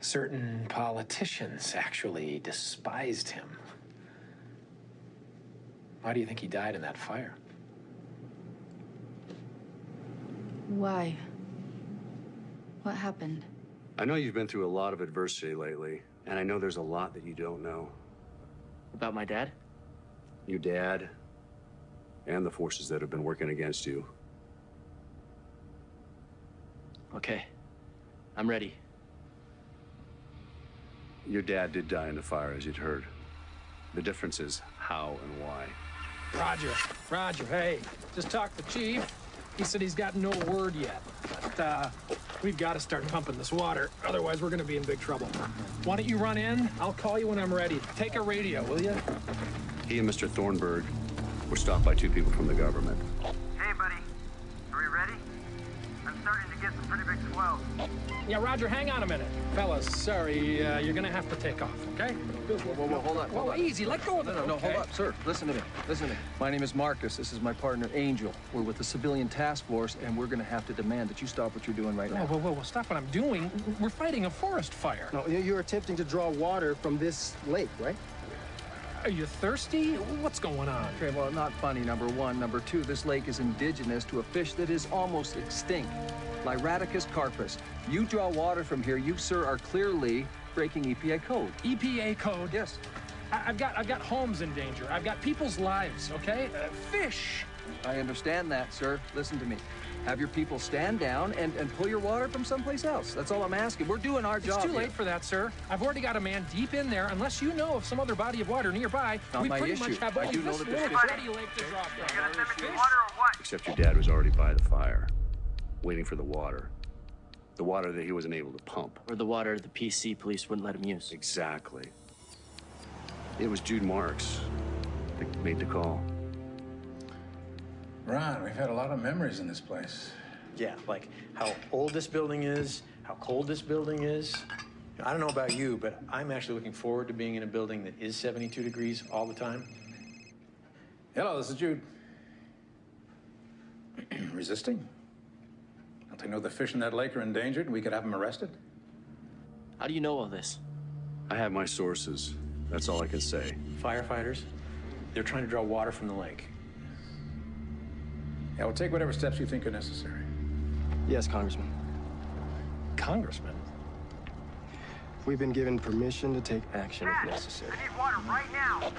Certain politicians actually despised him. Why do you think he died in that fire? Why? What happened? I know you've been through a lot of adversity lately, and I know there's a lot that you don't know. About my dad? Your dad, and the forces that have been working against you. Okay. I'm ready. Your dad did die in the fire, as you'd heard. The difference is how and why. Roger, Roger, hey, just talked to Chief. He said he's got no word yet. But, uh, we've got to start pumping this water. Otherwise, we're going to be in big trouble. Why don't you run in? I'll call you when I'm ready. Take a radio, will you? He and Mr. Thornburg were stopped by two people from the government. Yeah, Roger, hang on a minute. Fellas, sorry, uh, you're going to have to take off, okay? Whoa, whoa, whoa, hold on, hold Whoa, on. easy, let go of No, it. no, no, okay? hold up, sir. Listen to me. Listen to me. My name is Marcus. This is my partner, Angel. We're with the civilian task force, and we're going to have to demand that you stop what you're doing right Whoa, now. whoa, whoa, whoa, stop what I'm doing. We're fighting a forest fire. No, you're attempting to draw water from this lake, right? Are you thirsty? What's going on? Okay, well, not funny, number one. Number two, this lake is indigenous to a fish that is almost extinct, Lyraticus carpus. You draw water from here, you, sir, are clearly breaking EPA code. EPA code? Yes. I- I've got, I've got homes in danger. I've got people's lives, okay? Uh, fish. I understand that, sir. Listen to me. Have your people stand down and, and pull your water from someplace else. That's all I'm asking. We're doing our It's job It's too here. late for that, sir. I've already got a man deep in there. Unless you know of some other body of water nearby, Not we my pretty issue. much have I only do know this that there's little lake to draw from. Except your dad was already by the fire, waiting for the water. The water that he wasn't able to pump. Or the water the PC police wouldn't let him use. Exactly. It was Jude Marks that made the call. Ron, we've had a lot of memories in this place. Yeah, like how old this building is, how cold this building is. I don't know about you, but I'm actually looking forward to being in a building that is 72 degrees all the time. Hello, this is Jude. Resisting? Don't they know the fish in that lake are endangered and we could have them arrested? How do you know all this? I have my sources. That's all I can say. Firefighters, they're trying to draw water from the lake. Yeah, we'll take whatever steps you think are necessary. Yes, Congressman. Congressman? We've been given permission to take action if necessary. need water right now.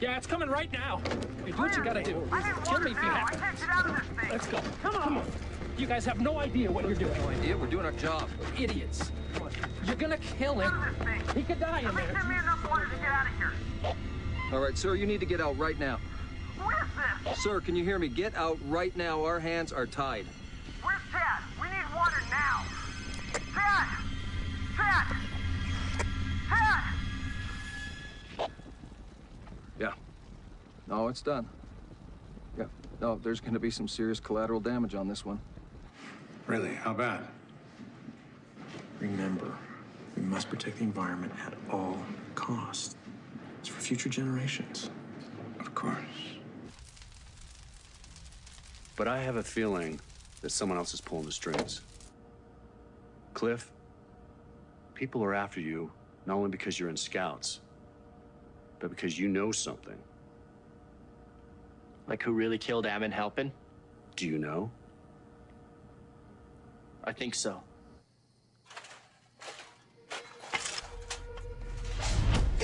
Yeah, it's coming right now. Hey, do what you gotta do. Kill me if you have to. can't get out of this thing. Let's go. Come on. You guys have no idea what you're doing. No idea. we're doing our job. Idiots. You're gonna kill him. He could die in there. me enough water to get out of here. All right, sir, you need to get out right now. Who is this? Sir, can you hear me? Get out right now. Our hands are tied. Where's Chad? We need water now. Pat! Pat! Pat! Yeah. No, it's done. Yeah. No, there's going to be some serious collateral damage on this one. Really? How bad? Remember, we must protect the environment at all costs. It's for future generations. Of course. But I have a feeling that someone else is pulling the strings. Cliff, people are after you not only because you're in scouts, but because you know something. Like who really killed Ammon Halpin? Do you know? I think so.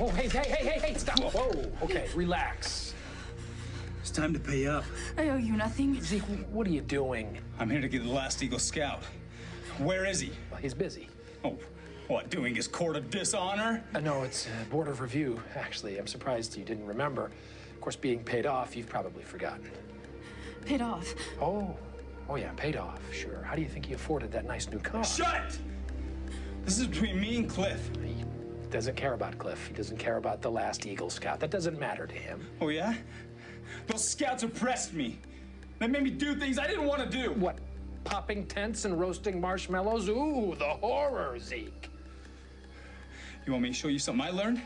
Oh, hey, hey, hey, hey, hey, stop. Whoa, okay, relax. It's time to pay up. I owe you nothing. Zeke, what are you doing? I'm here to get the last Eagle Scout. Where is he? Well, he's busy. Oh, what, doing his court of dishonor? Uh, no, it's uh, Board of Review, actually. I'm surprised you didn't remember. Of course, being paid off, you've probably forgotten. Paid off. Oh, oh yeah, paid off, sure. How do you think he afforded that nice new car? Shut it! This is between me and Cliff. He doesn't care about Cliff. He doesn't care about the last Eagle Scout. That doesn't matter to him. Oh, yeah? Those scouts oppressed me. They made me do things I didn't want to do. What? Popping tents and roasting marshmallows? Ooh, the horror, Zeke. You want me to show you something I learned?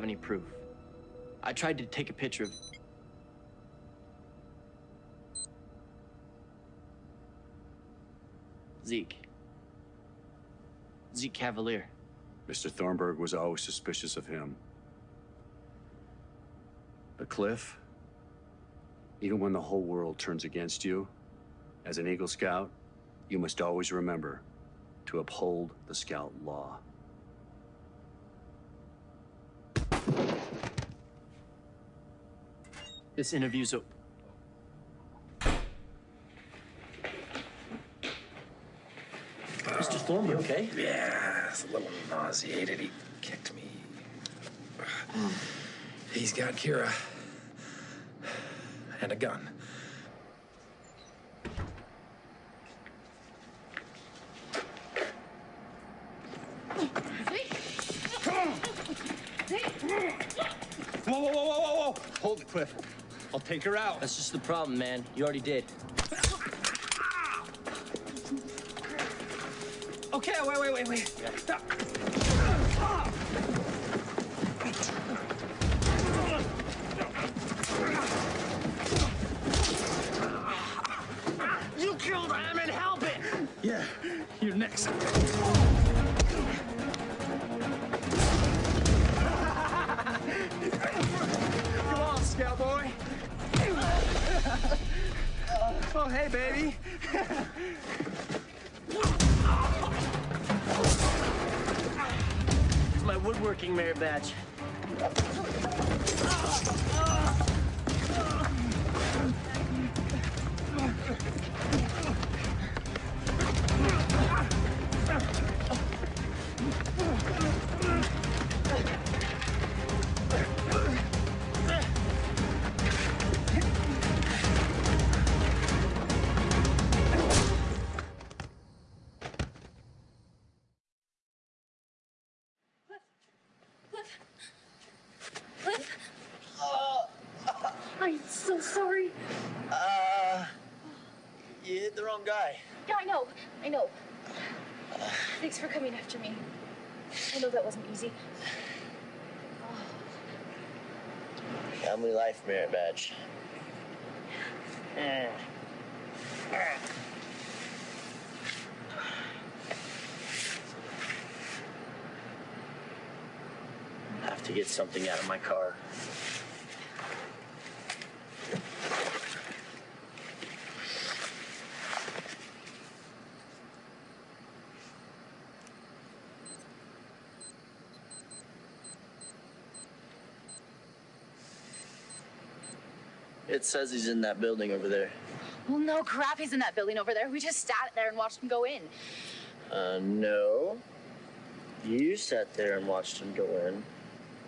Have any proof. I tried to take a picture of. Zeke. Zeke Cavalier. Mr. Thornburg was always suspicious of him. But Cliff, even when the whole world turns against you, as an Eagle Scout, you must always remember to uphold the Scout law. This interview's a. Mr. Thornburg, okay? Yeah, it's a little nauseated. He kicked me. Hmm. He's got Kira. And a gun. Whoa, whoa, whoa, whoa, whoa, whoa! Hold it, Cliff. I'll take her out. That's just the problem, man. You already did. Okay, wait, wait, wait, wait. Stop. Oh, hey, baby. It's my woodworking merit badge. Uh, uh, Merit. Have to get something out of my car. It says he's in that building over there. Well, no crap, he's in that building over there. We just sat there and watched him go in. Uh, no. You sat there and watched him go in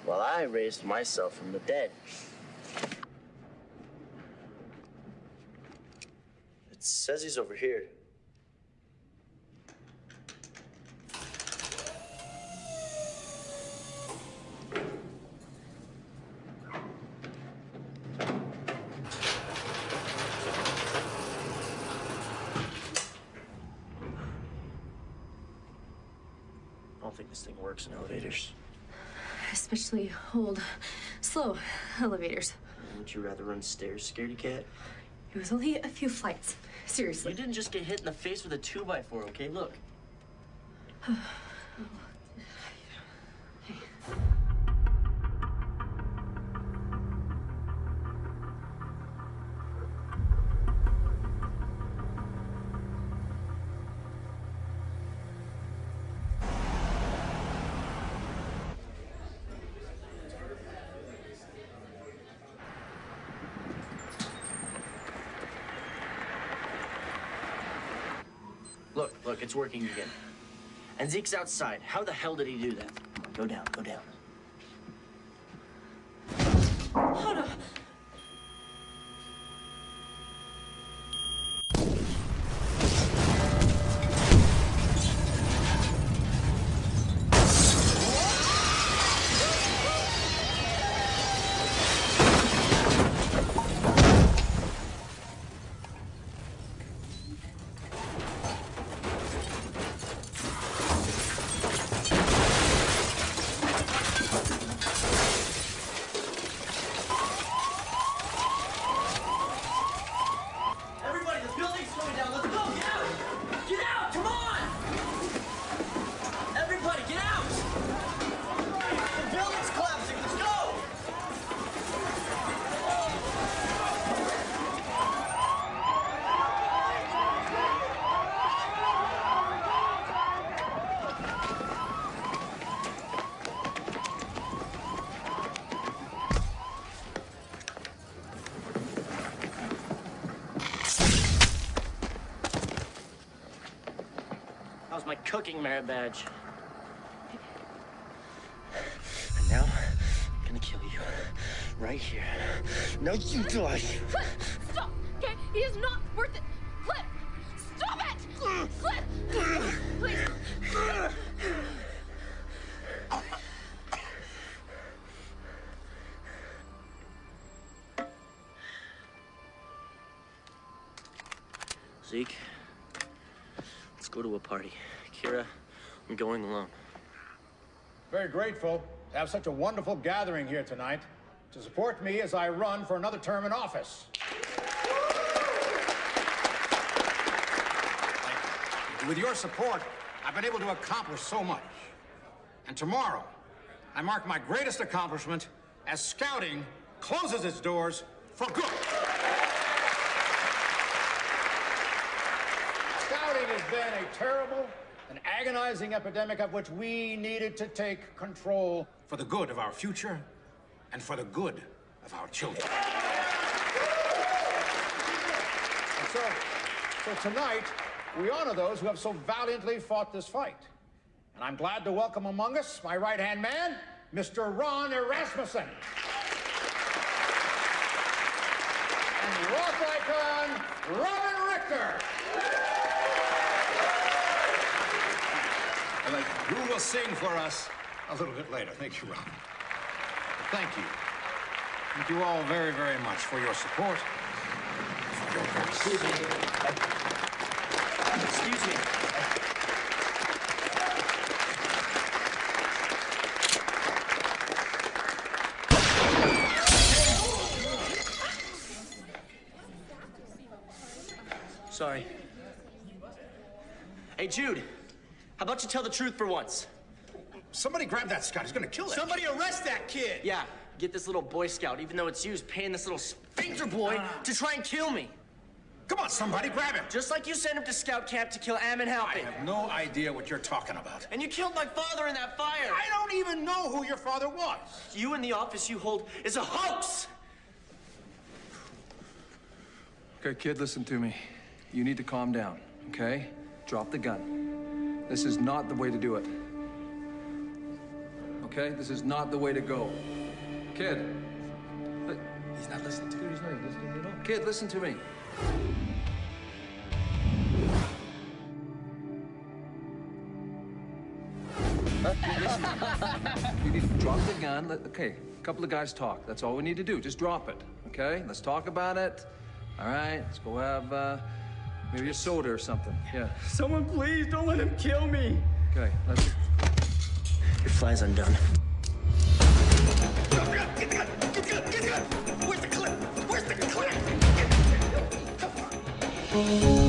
while I raised myself from the dead. It says he's over here. I don't think this thing works in elevators. Especially old, slow elevators. Would you rather run stairs, scaredy cat? It was only a few flights. Seriously. You didn't just get hit in the face with a 2x4, okay? Look. Look, look, it's working again. And Zeke's outside. How the hell did he do that? Go down, go down. Hold on. Everybody, the building's coming down. Let's go. Get out. Get out. Come on. Everybody, get out. The building's collapsing. Let's go. That was my cooking merit badge. And now, I'm gonna kill you. Right here. Now you die. Stop! Okay? He is not worth it! Cliff! Stop it! Cliff! Please! Zeke, let's go to a party. Kira, I'm going alone. Very grateful to have such a wonderful gathering here tonight to support me as I run for another term in office. With your support, I've been able to accomplish so much. And tomorrow, I mark my greatest accomplishment as scouting closes its doors for good. Scouting has been a terrible and agonizing epidemic of which we needed to take control for the good of our future and for the good of our children. And so, so tonight, we honor those who have so valiantly fought this fight. And I'm glad to welcome among us my right-hand man, Mr. Ron Erasmussen. And rock icon, Robin Richter. All right, who will sing for us a little bit later? Thank you, Ron. Thank you. Thank you all very, very much for your support. For your Excuse me. Excuse me. Sorry. Hey, Jude. How about you tell the truth for once? Somebody grab that Scott. He's gonna kill that. Somebody arrest that kid! Yeah, get this little Boy Scout, even though it's you, is paying this little sphincter boy ah. to try and kill me. Come on, somebody, grab him. Just like you sent him to scout camp to kill Ammon Halpin. I have no idea what you're talking about. And you killed my father in that fire. I don't even know who your father was. You and the office you hold is a hoax. Okay, kid, listen to me. You need to calm down, okay? Drop the gun. This is not the way to do it. Okay? This is not the way to go. Kid. He's not listening to me. He's not listening to all. Kid, listen to me. You need to drop the gun. Let, okay, a couple of guys talk. That's all we need to do. Just drop it, okay? Let's talk about it. All right, let's go have uh, maybe a soda or something. Yeah. Someone please don't let him kill me. Okay, let's. Your fly's undone. Get cut! Get cut! Get cut! Where's the clip? Where's the clip? I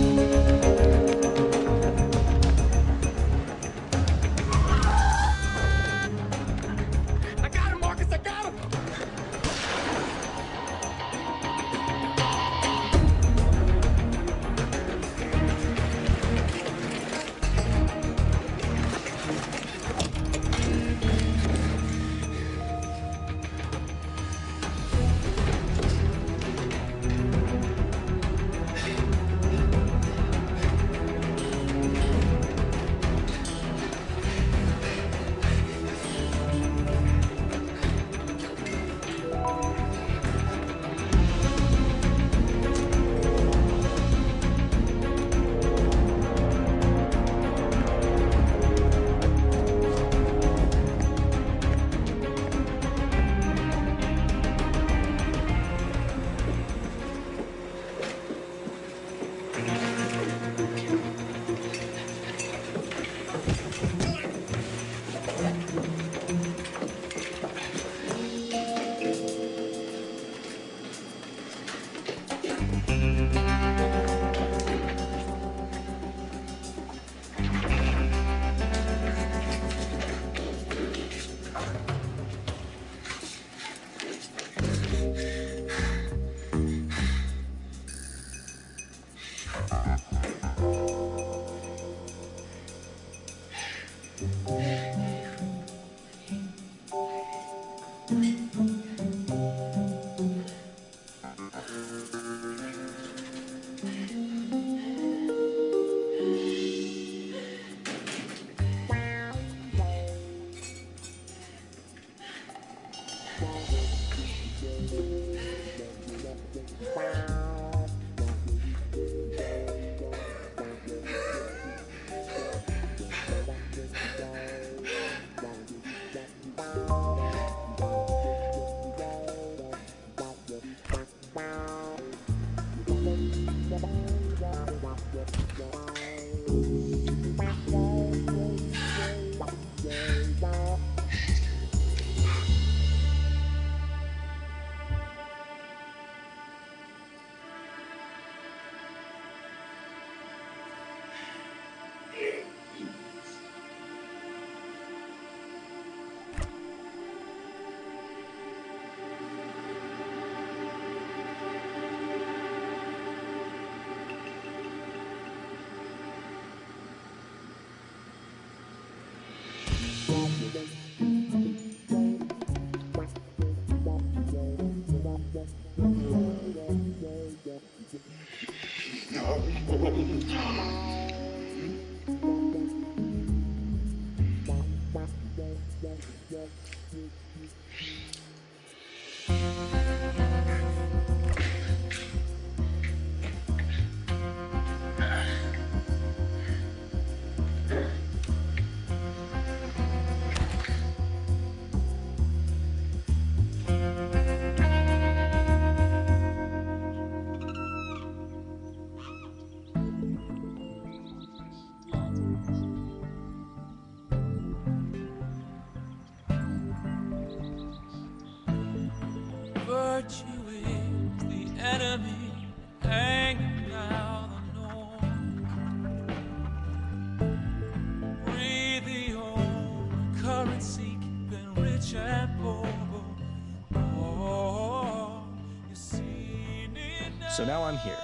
now I'm here,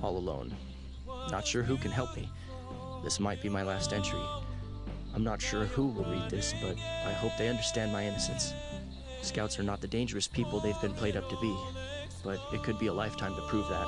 all alone. Not sure who can help me. This might be my last entry. I'm not sure who will read this, but I hope they understand my innocence. Scouts are not the dangerous people they've been played up to be. but it could be a lifetime to prove that.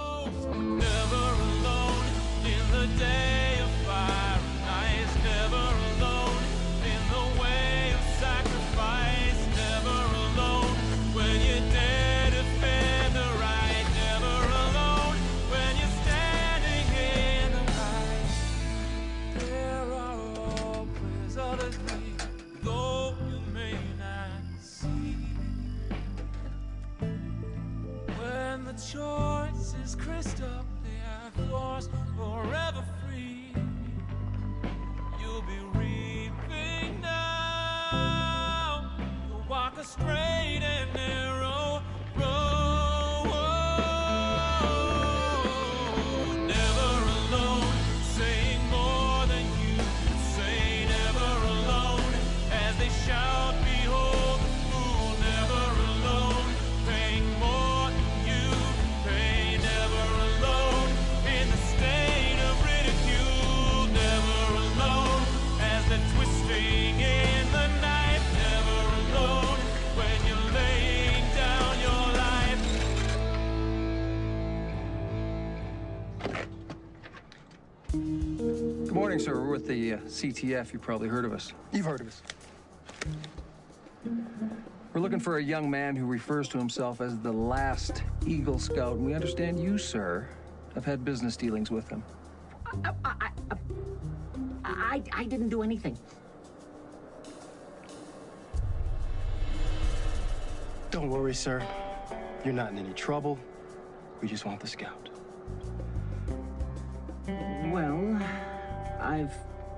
The uh, CTF. You probably heard of us. You've heard of us. We're looking for a young man who refers to himself as the last Eagle Scout, and we understand you, sir, have had business dealings with him. I, I, I, I didn't do anything. Don't worry, sir. You're not in any trouble. We just want the scout. Well, I've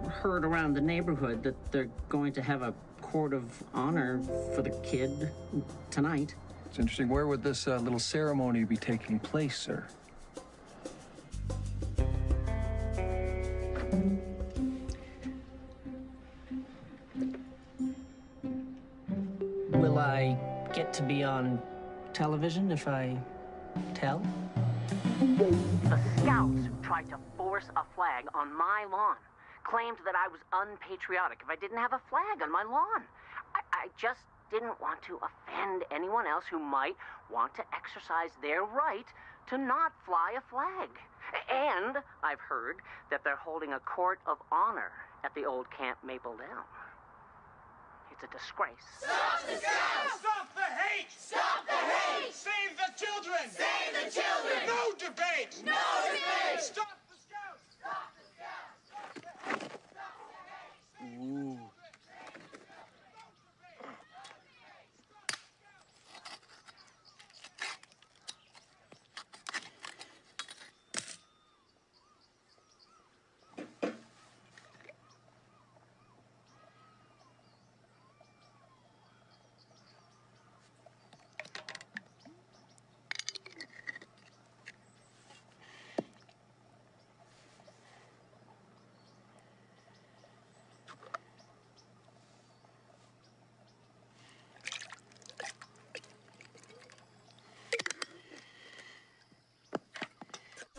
heard around the neighborhood that they're going to have a court of honor for the kid tonight. It's interesting. Where would this uh, little ceremony be taking place, sir? Will I get to be on television if I tell? The scouts tried to force a flag on my lawn. Claimed that I was unpatriotic if I didn't have a flag on my lawn. I, I just didn't want to offend anyone else who might want to exercise their right to not fly a flag. And I've heard that they're holding a court of honor at the old Camp Maple Down. It's a disgrace. Stop the scouts! Stop the hate! Stop the hate! Save the children! Save the children! No debate! No debate! Stop the scouts! Stop the scouts! Ooh.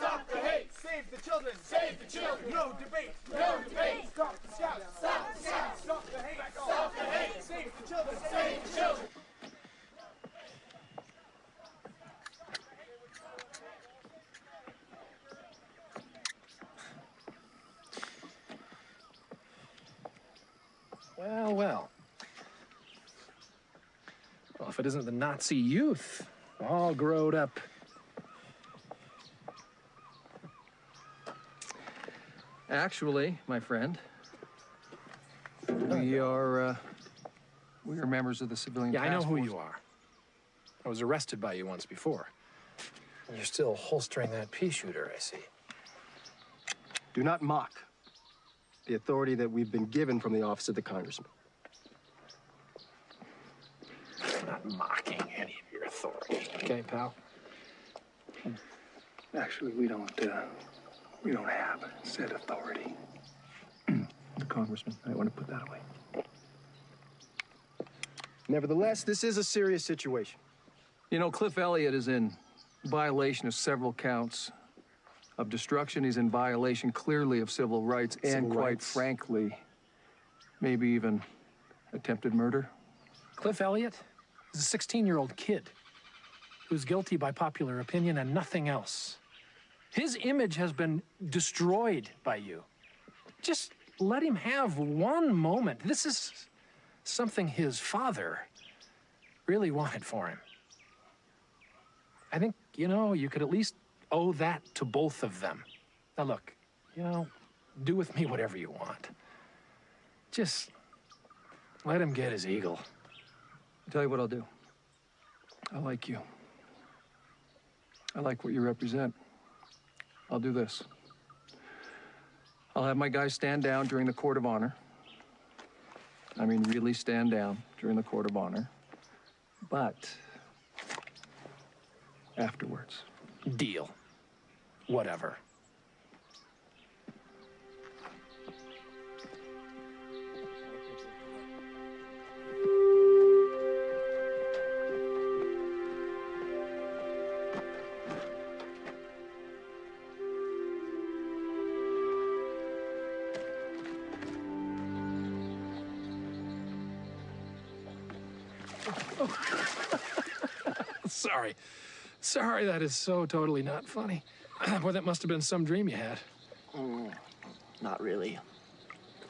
Stop the hate! Save the children! No debate! No debate! Stop the! Stop the! Stop the hate! Stop the hate! Save the children! Save the children! Well, well. Well, if it isn't the Nazi youth, all growed up. Actually, my friend, we are, uh, we are members of the civilian Yeah, I know who force. you are. I was arrested by you once before. You're still holstering that pea shooter, I see. Do not mock the authority that we've been given from the office of the congressman. I'm not mocking any of your authority, okay, pal? Actually, we don't, uh, we don't have said authority. The congressman, I want to put that away. Nevertheless, this is a serious situation. You know, Cliff Elliott is in violation of several counts of destruction. He's in violation clearly of civil rights and, quite rights. frankly, maybe even attempted murder. Cliff Elliott is a 16 year old kid. who's guilty by popular opinion and nothing else. His image has been destroyed by you. Just let him have one moment. This is something his father really wanted for him. I think, you know, you could at least owe that to both of them. Now, look, you know, do with me whatever you want. Just let him get his eagle. I'll tell you what I'll do. I like you. I like what you represent. I'll do this. I'll have my guys stand down during the court of honor. I mean, really stand down during the court of honor. But afterwards. Deal. Whatever. Sorry, that is so totally not funny. Boy, that must have been some dream you had. Mm, not really.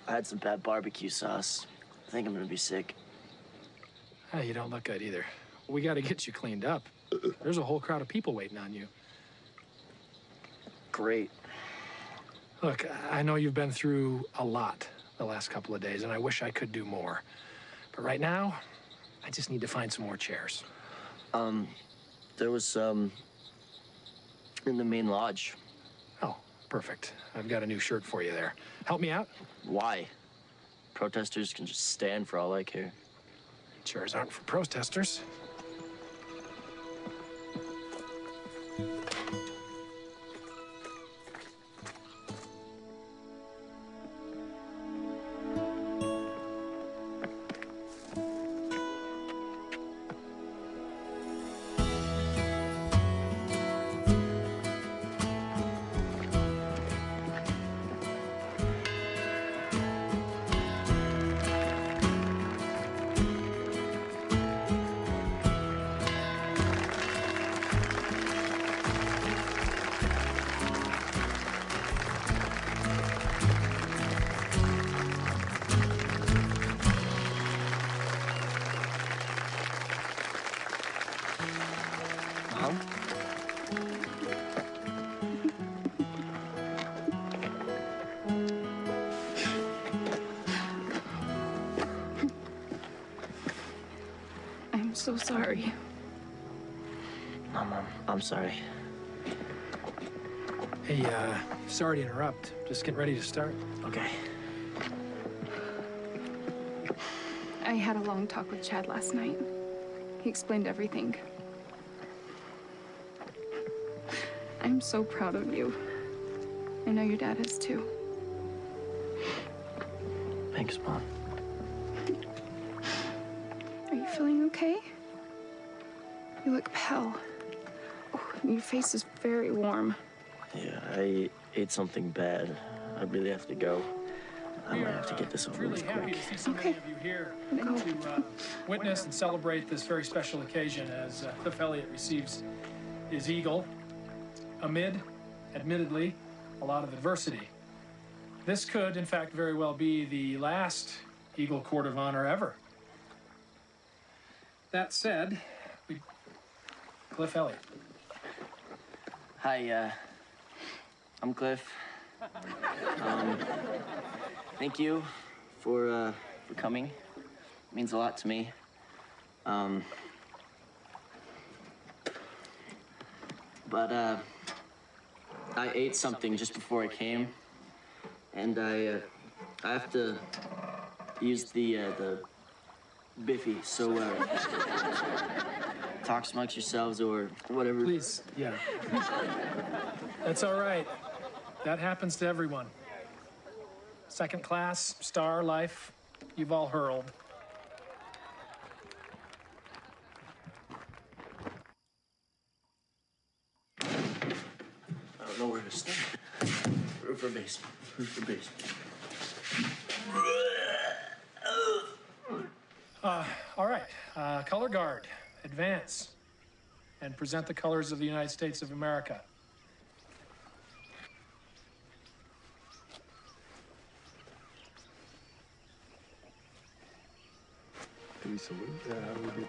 I had some bad barbecue sauce. I think I'm gonna be sick. Ah, you don't look good either. We got to get you cleaned up. There's a whole crowd of people waiting on you. Great. Look, I know you've been through a lot the last couple of days, and I wish I could do more. But right now, I just need to find some more chairs. Um, there was, um, in the main lodge. Oh, perfect. I've got a new shirt for you there. Help me out? Why? Protesters can just stand for all I care. Chairs aren't for protesters. So sorry. No, Mom. I'm sorry. Hey, uh, sorry to interrupt. Just getting ready to start. Okay. I had a long talk with Chad last night. He explained everything. I'm so proud of you. I know your dad is too. Thanks, Mom. Face is very warm. Yeah, I ate something bad. I really have to go. I might have to get this over Really with quick. to see so many of you here to uh, witness and celebrate this very special occasion as uh, Cliff Elliott receives his eagle amid, admittedly, a lot of adversity. This could, in fact, very well be the last Eagle Court of Honor ever. That said, we... Cliff Elliott. Hi, uh, I'm Cliff. Um, thank you for, uh, for coming. It means a lot to me. Um, but, uh, I ate something just before I came, and I, uh, I have to use the, uh, the Biffy, so, uh, talk amongst yourselves or whatever. Please, yeah. That's all right. That happens to everyone. Second class, star life, you've all hurled. I don't know where to start. Roof or basement? Roof or basement? Uh, all right, uh, color guard, advance. and present the colors of the United States of America. Do we salute? Yeah, we?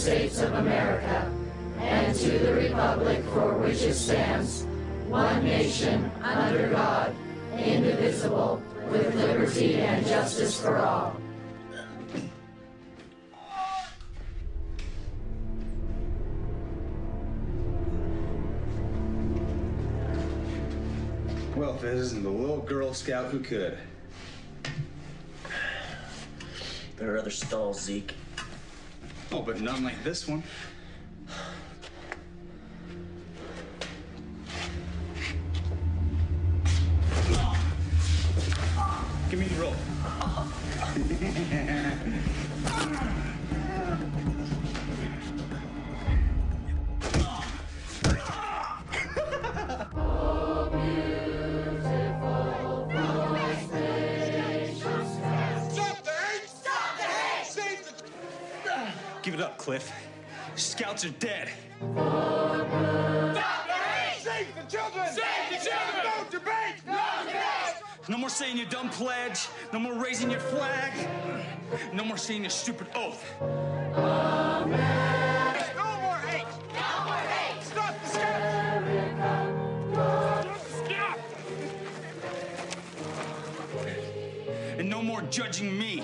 States of America and to the republic for which it stands, one nation, under God, indivisible, with liberty and justice for all. Well, if it isn't the little Girl Scout who could. There are other stalls, Zeke. Oh, but none like this one. Raising your flag. No more saying your stupid oath. No more hate! No more hate! Stop the scouts! Stop the scouts! And no more judging me.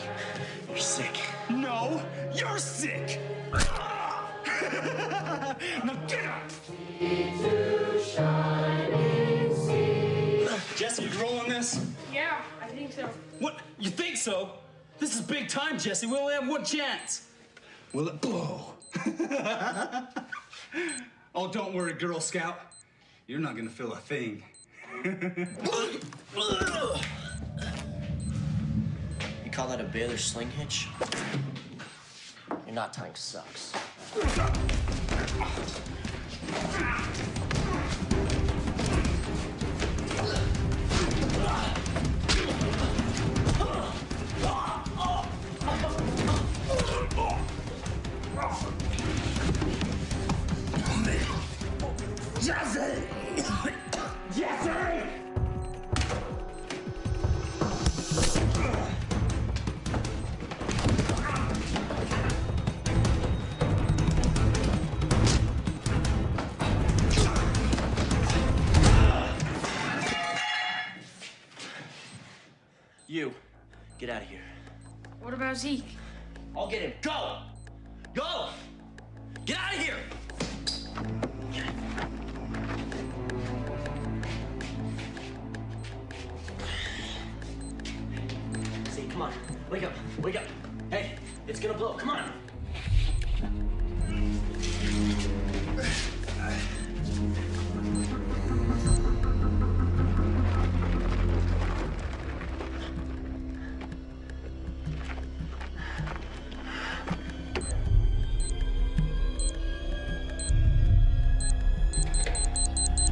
You're sick. No, you're sick. now get up. So? This is big time, Jesse. We only have one chance. Will it blow? oh, don't worry, Girl Scout. You're not gonna feel a thing. You call that a Baylor sling hitch? Your knot tying sucks. Jesse! Jesse! You, get out of here. What about Zeke? I'll get him. Go! Go! Get out of here! Wake up. Wake up. Hey, it's gonna blow. Come on.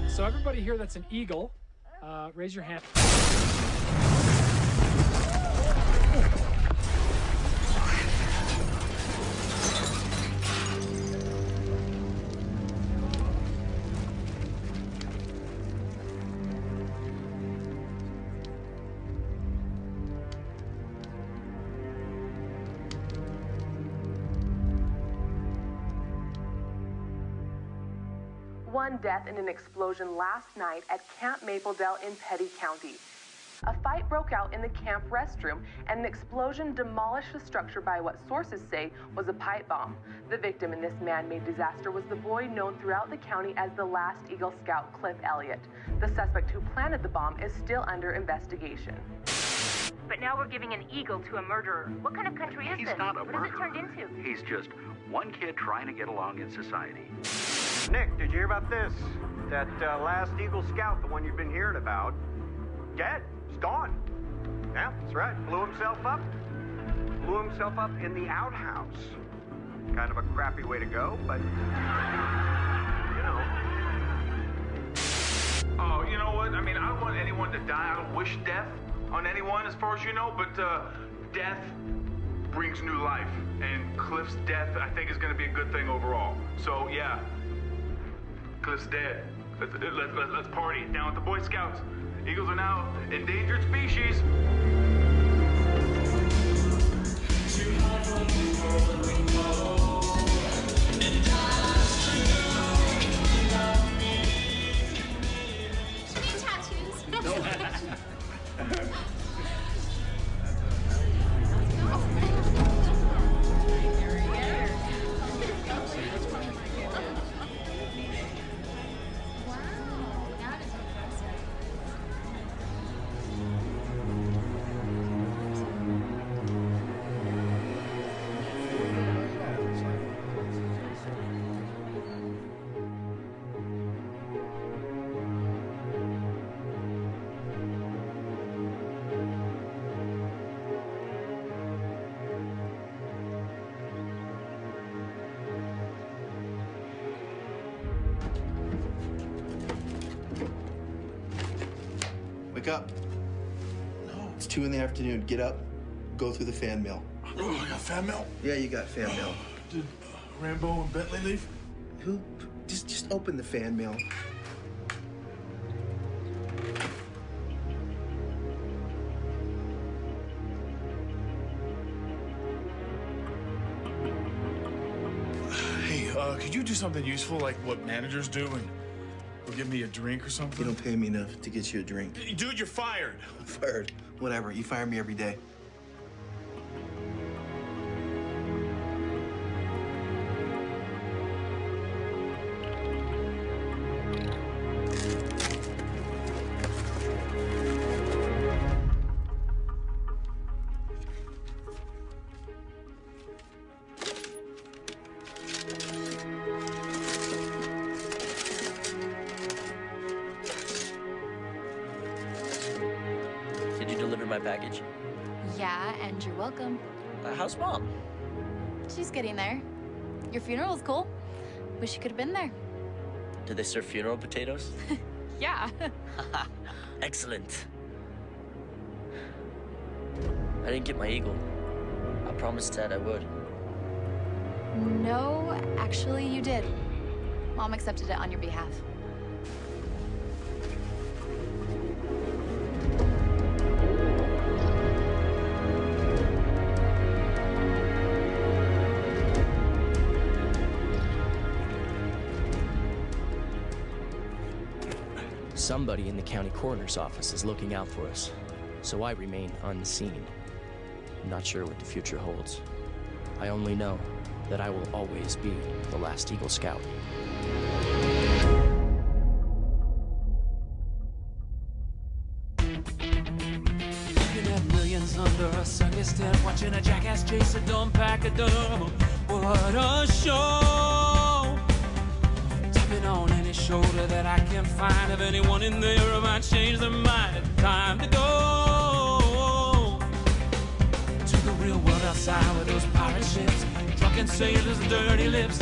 So everybody here that's an eagle, uh, raise your hand. death in an explosion last night at Camp Mapledale in Petty County. A fight broke out in the camp restroom, and an explosion demolished the structure by what sources say was a pipe bomb. The victim in this man made disaster was the boy known throughout the county as the last Eagle Scout, Cliff Elliott. The suspect who planted the bomb is still under investigation. But now we're giving an eagle to a murderer. What kind of country is He's this? not a what has it turned into? He's just one kid trying to get along in society. Nick, did you hear about this? That uh, last Eagle Scout, the one you've been hearing about, dead. He's gone. Yeah, that's right. Blew himself up. Blew himself up in the outhouse. Kind of a crappy way to go, but you know. Oh, you know what? I mean, I don't want anyone to die. I don't wish death on anyone, as far as you know, but uh, death brings new life. And Cliff's death, I think, is going to be a good thing overall. So, yeah, Cliff's dead. Let's, let's, let's, let's party down with the Boy Scouts. Eagles are now endangered species. Wake up. No. It's two in the afternoon. Get up. Go through the fan mail. Oh, I got fan mail? Yeah, you got fan mail. Did uh, Rambo and Bentley leave? Who? Just, just open the fan mail. Hey, uh, could you do something useful like what managers do and give me a drink or something? You don't pay me enough to get you a drink. Dude, you're fired. I'm fired. Whatever. You fire me every day. Could have been there. Do they serve funeral potatoes? Yeah. Excellent. I didn't get my eagle. I promised Ted I would. no, actually, you did. Mom accepted it on your behalf. Somebody in the county coroner's office is looking out for us, so I remain unseen. I'm not sure what the future holds. I only know that I will always be the last Eagle Scout. Drunken sailors, dirty lips.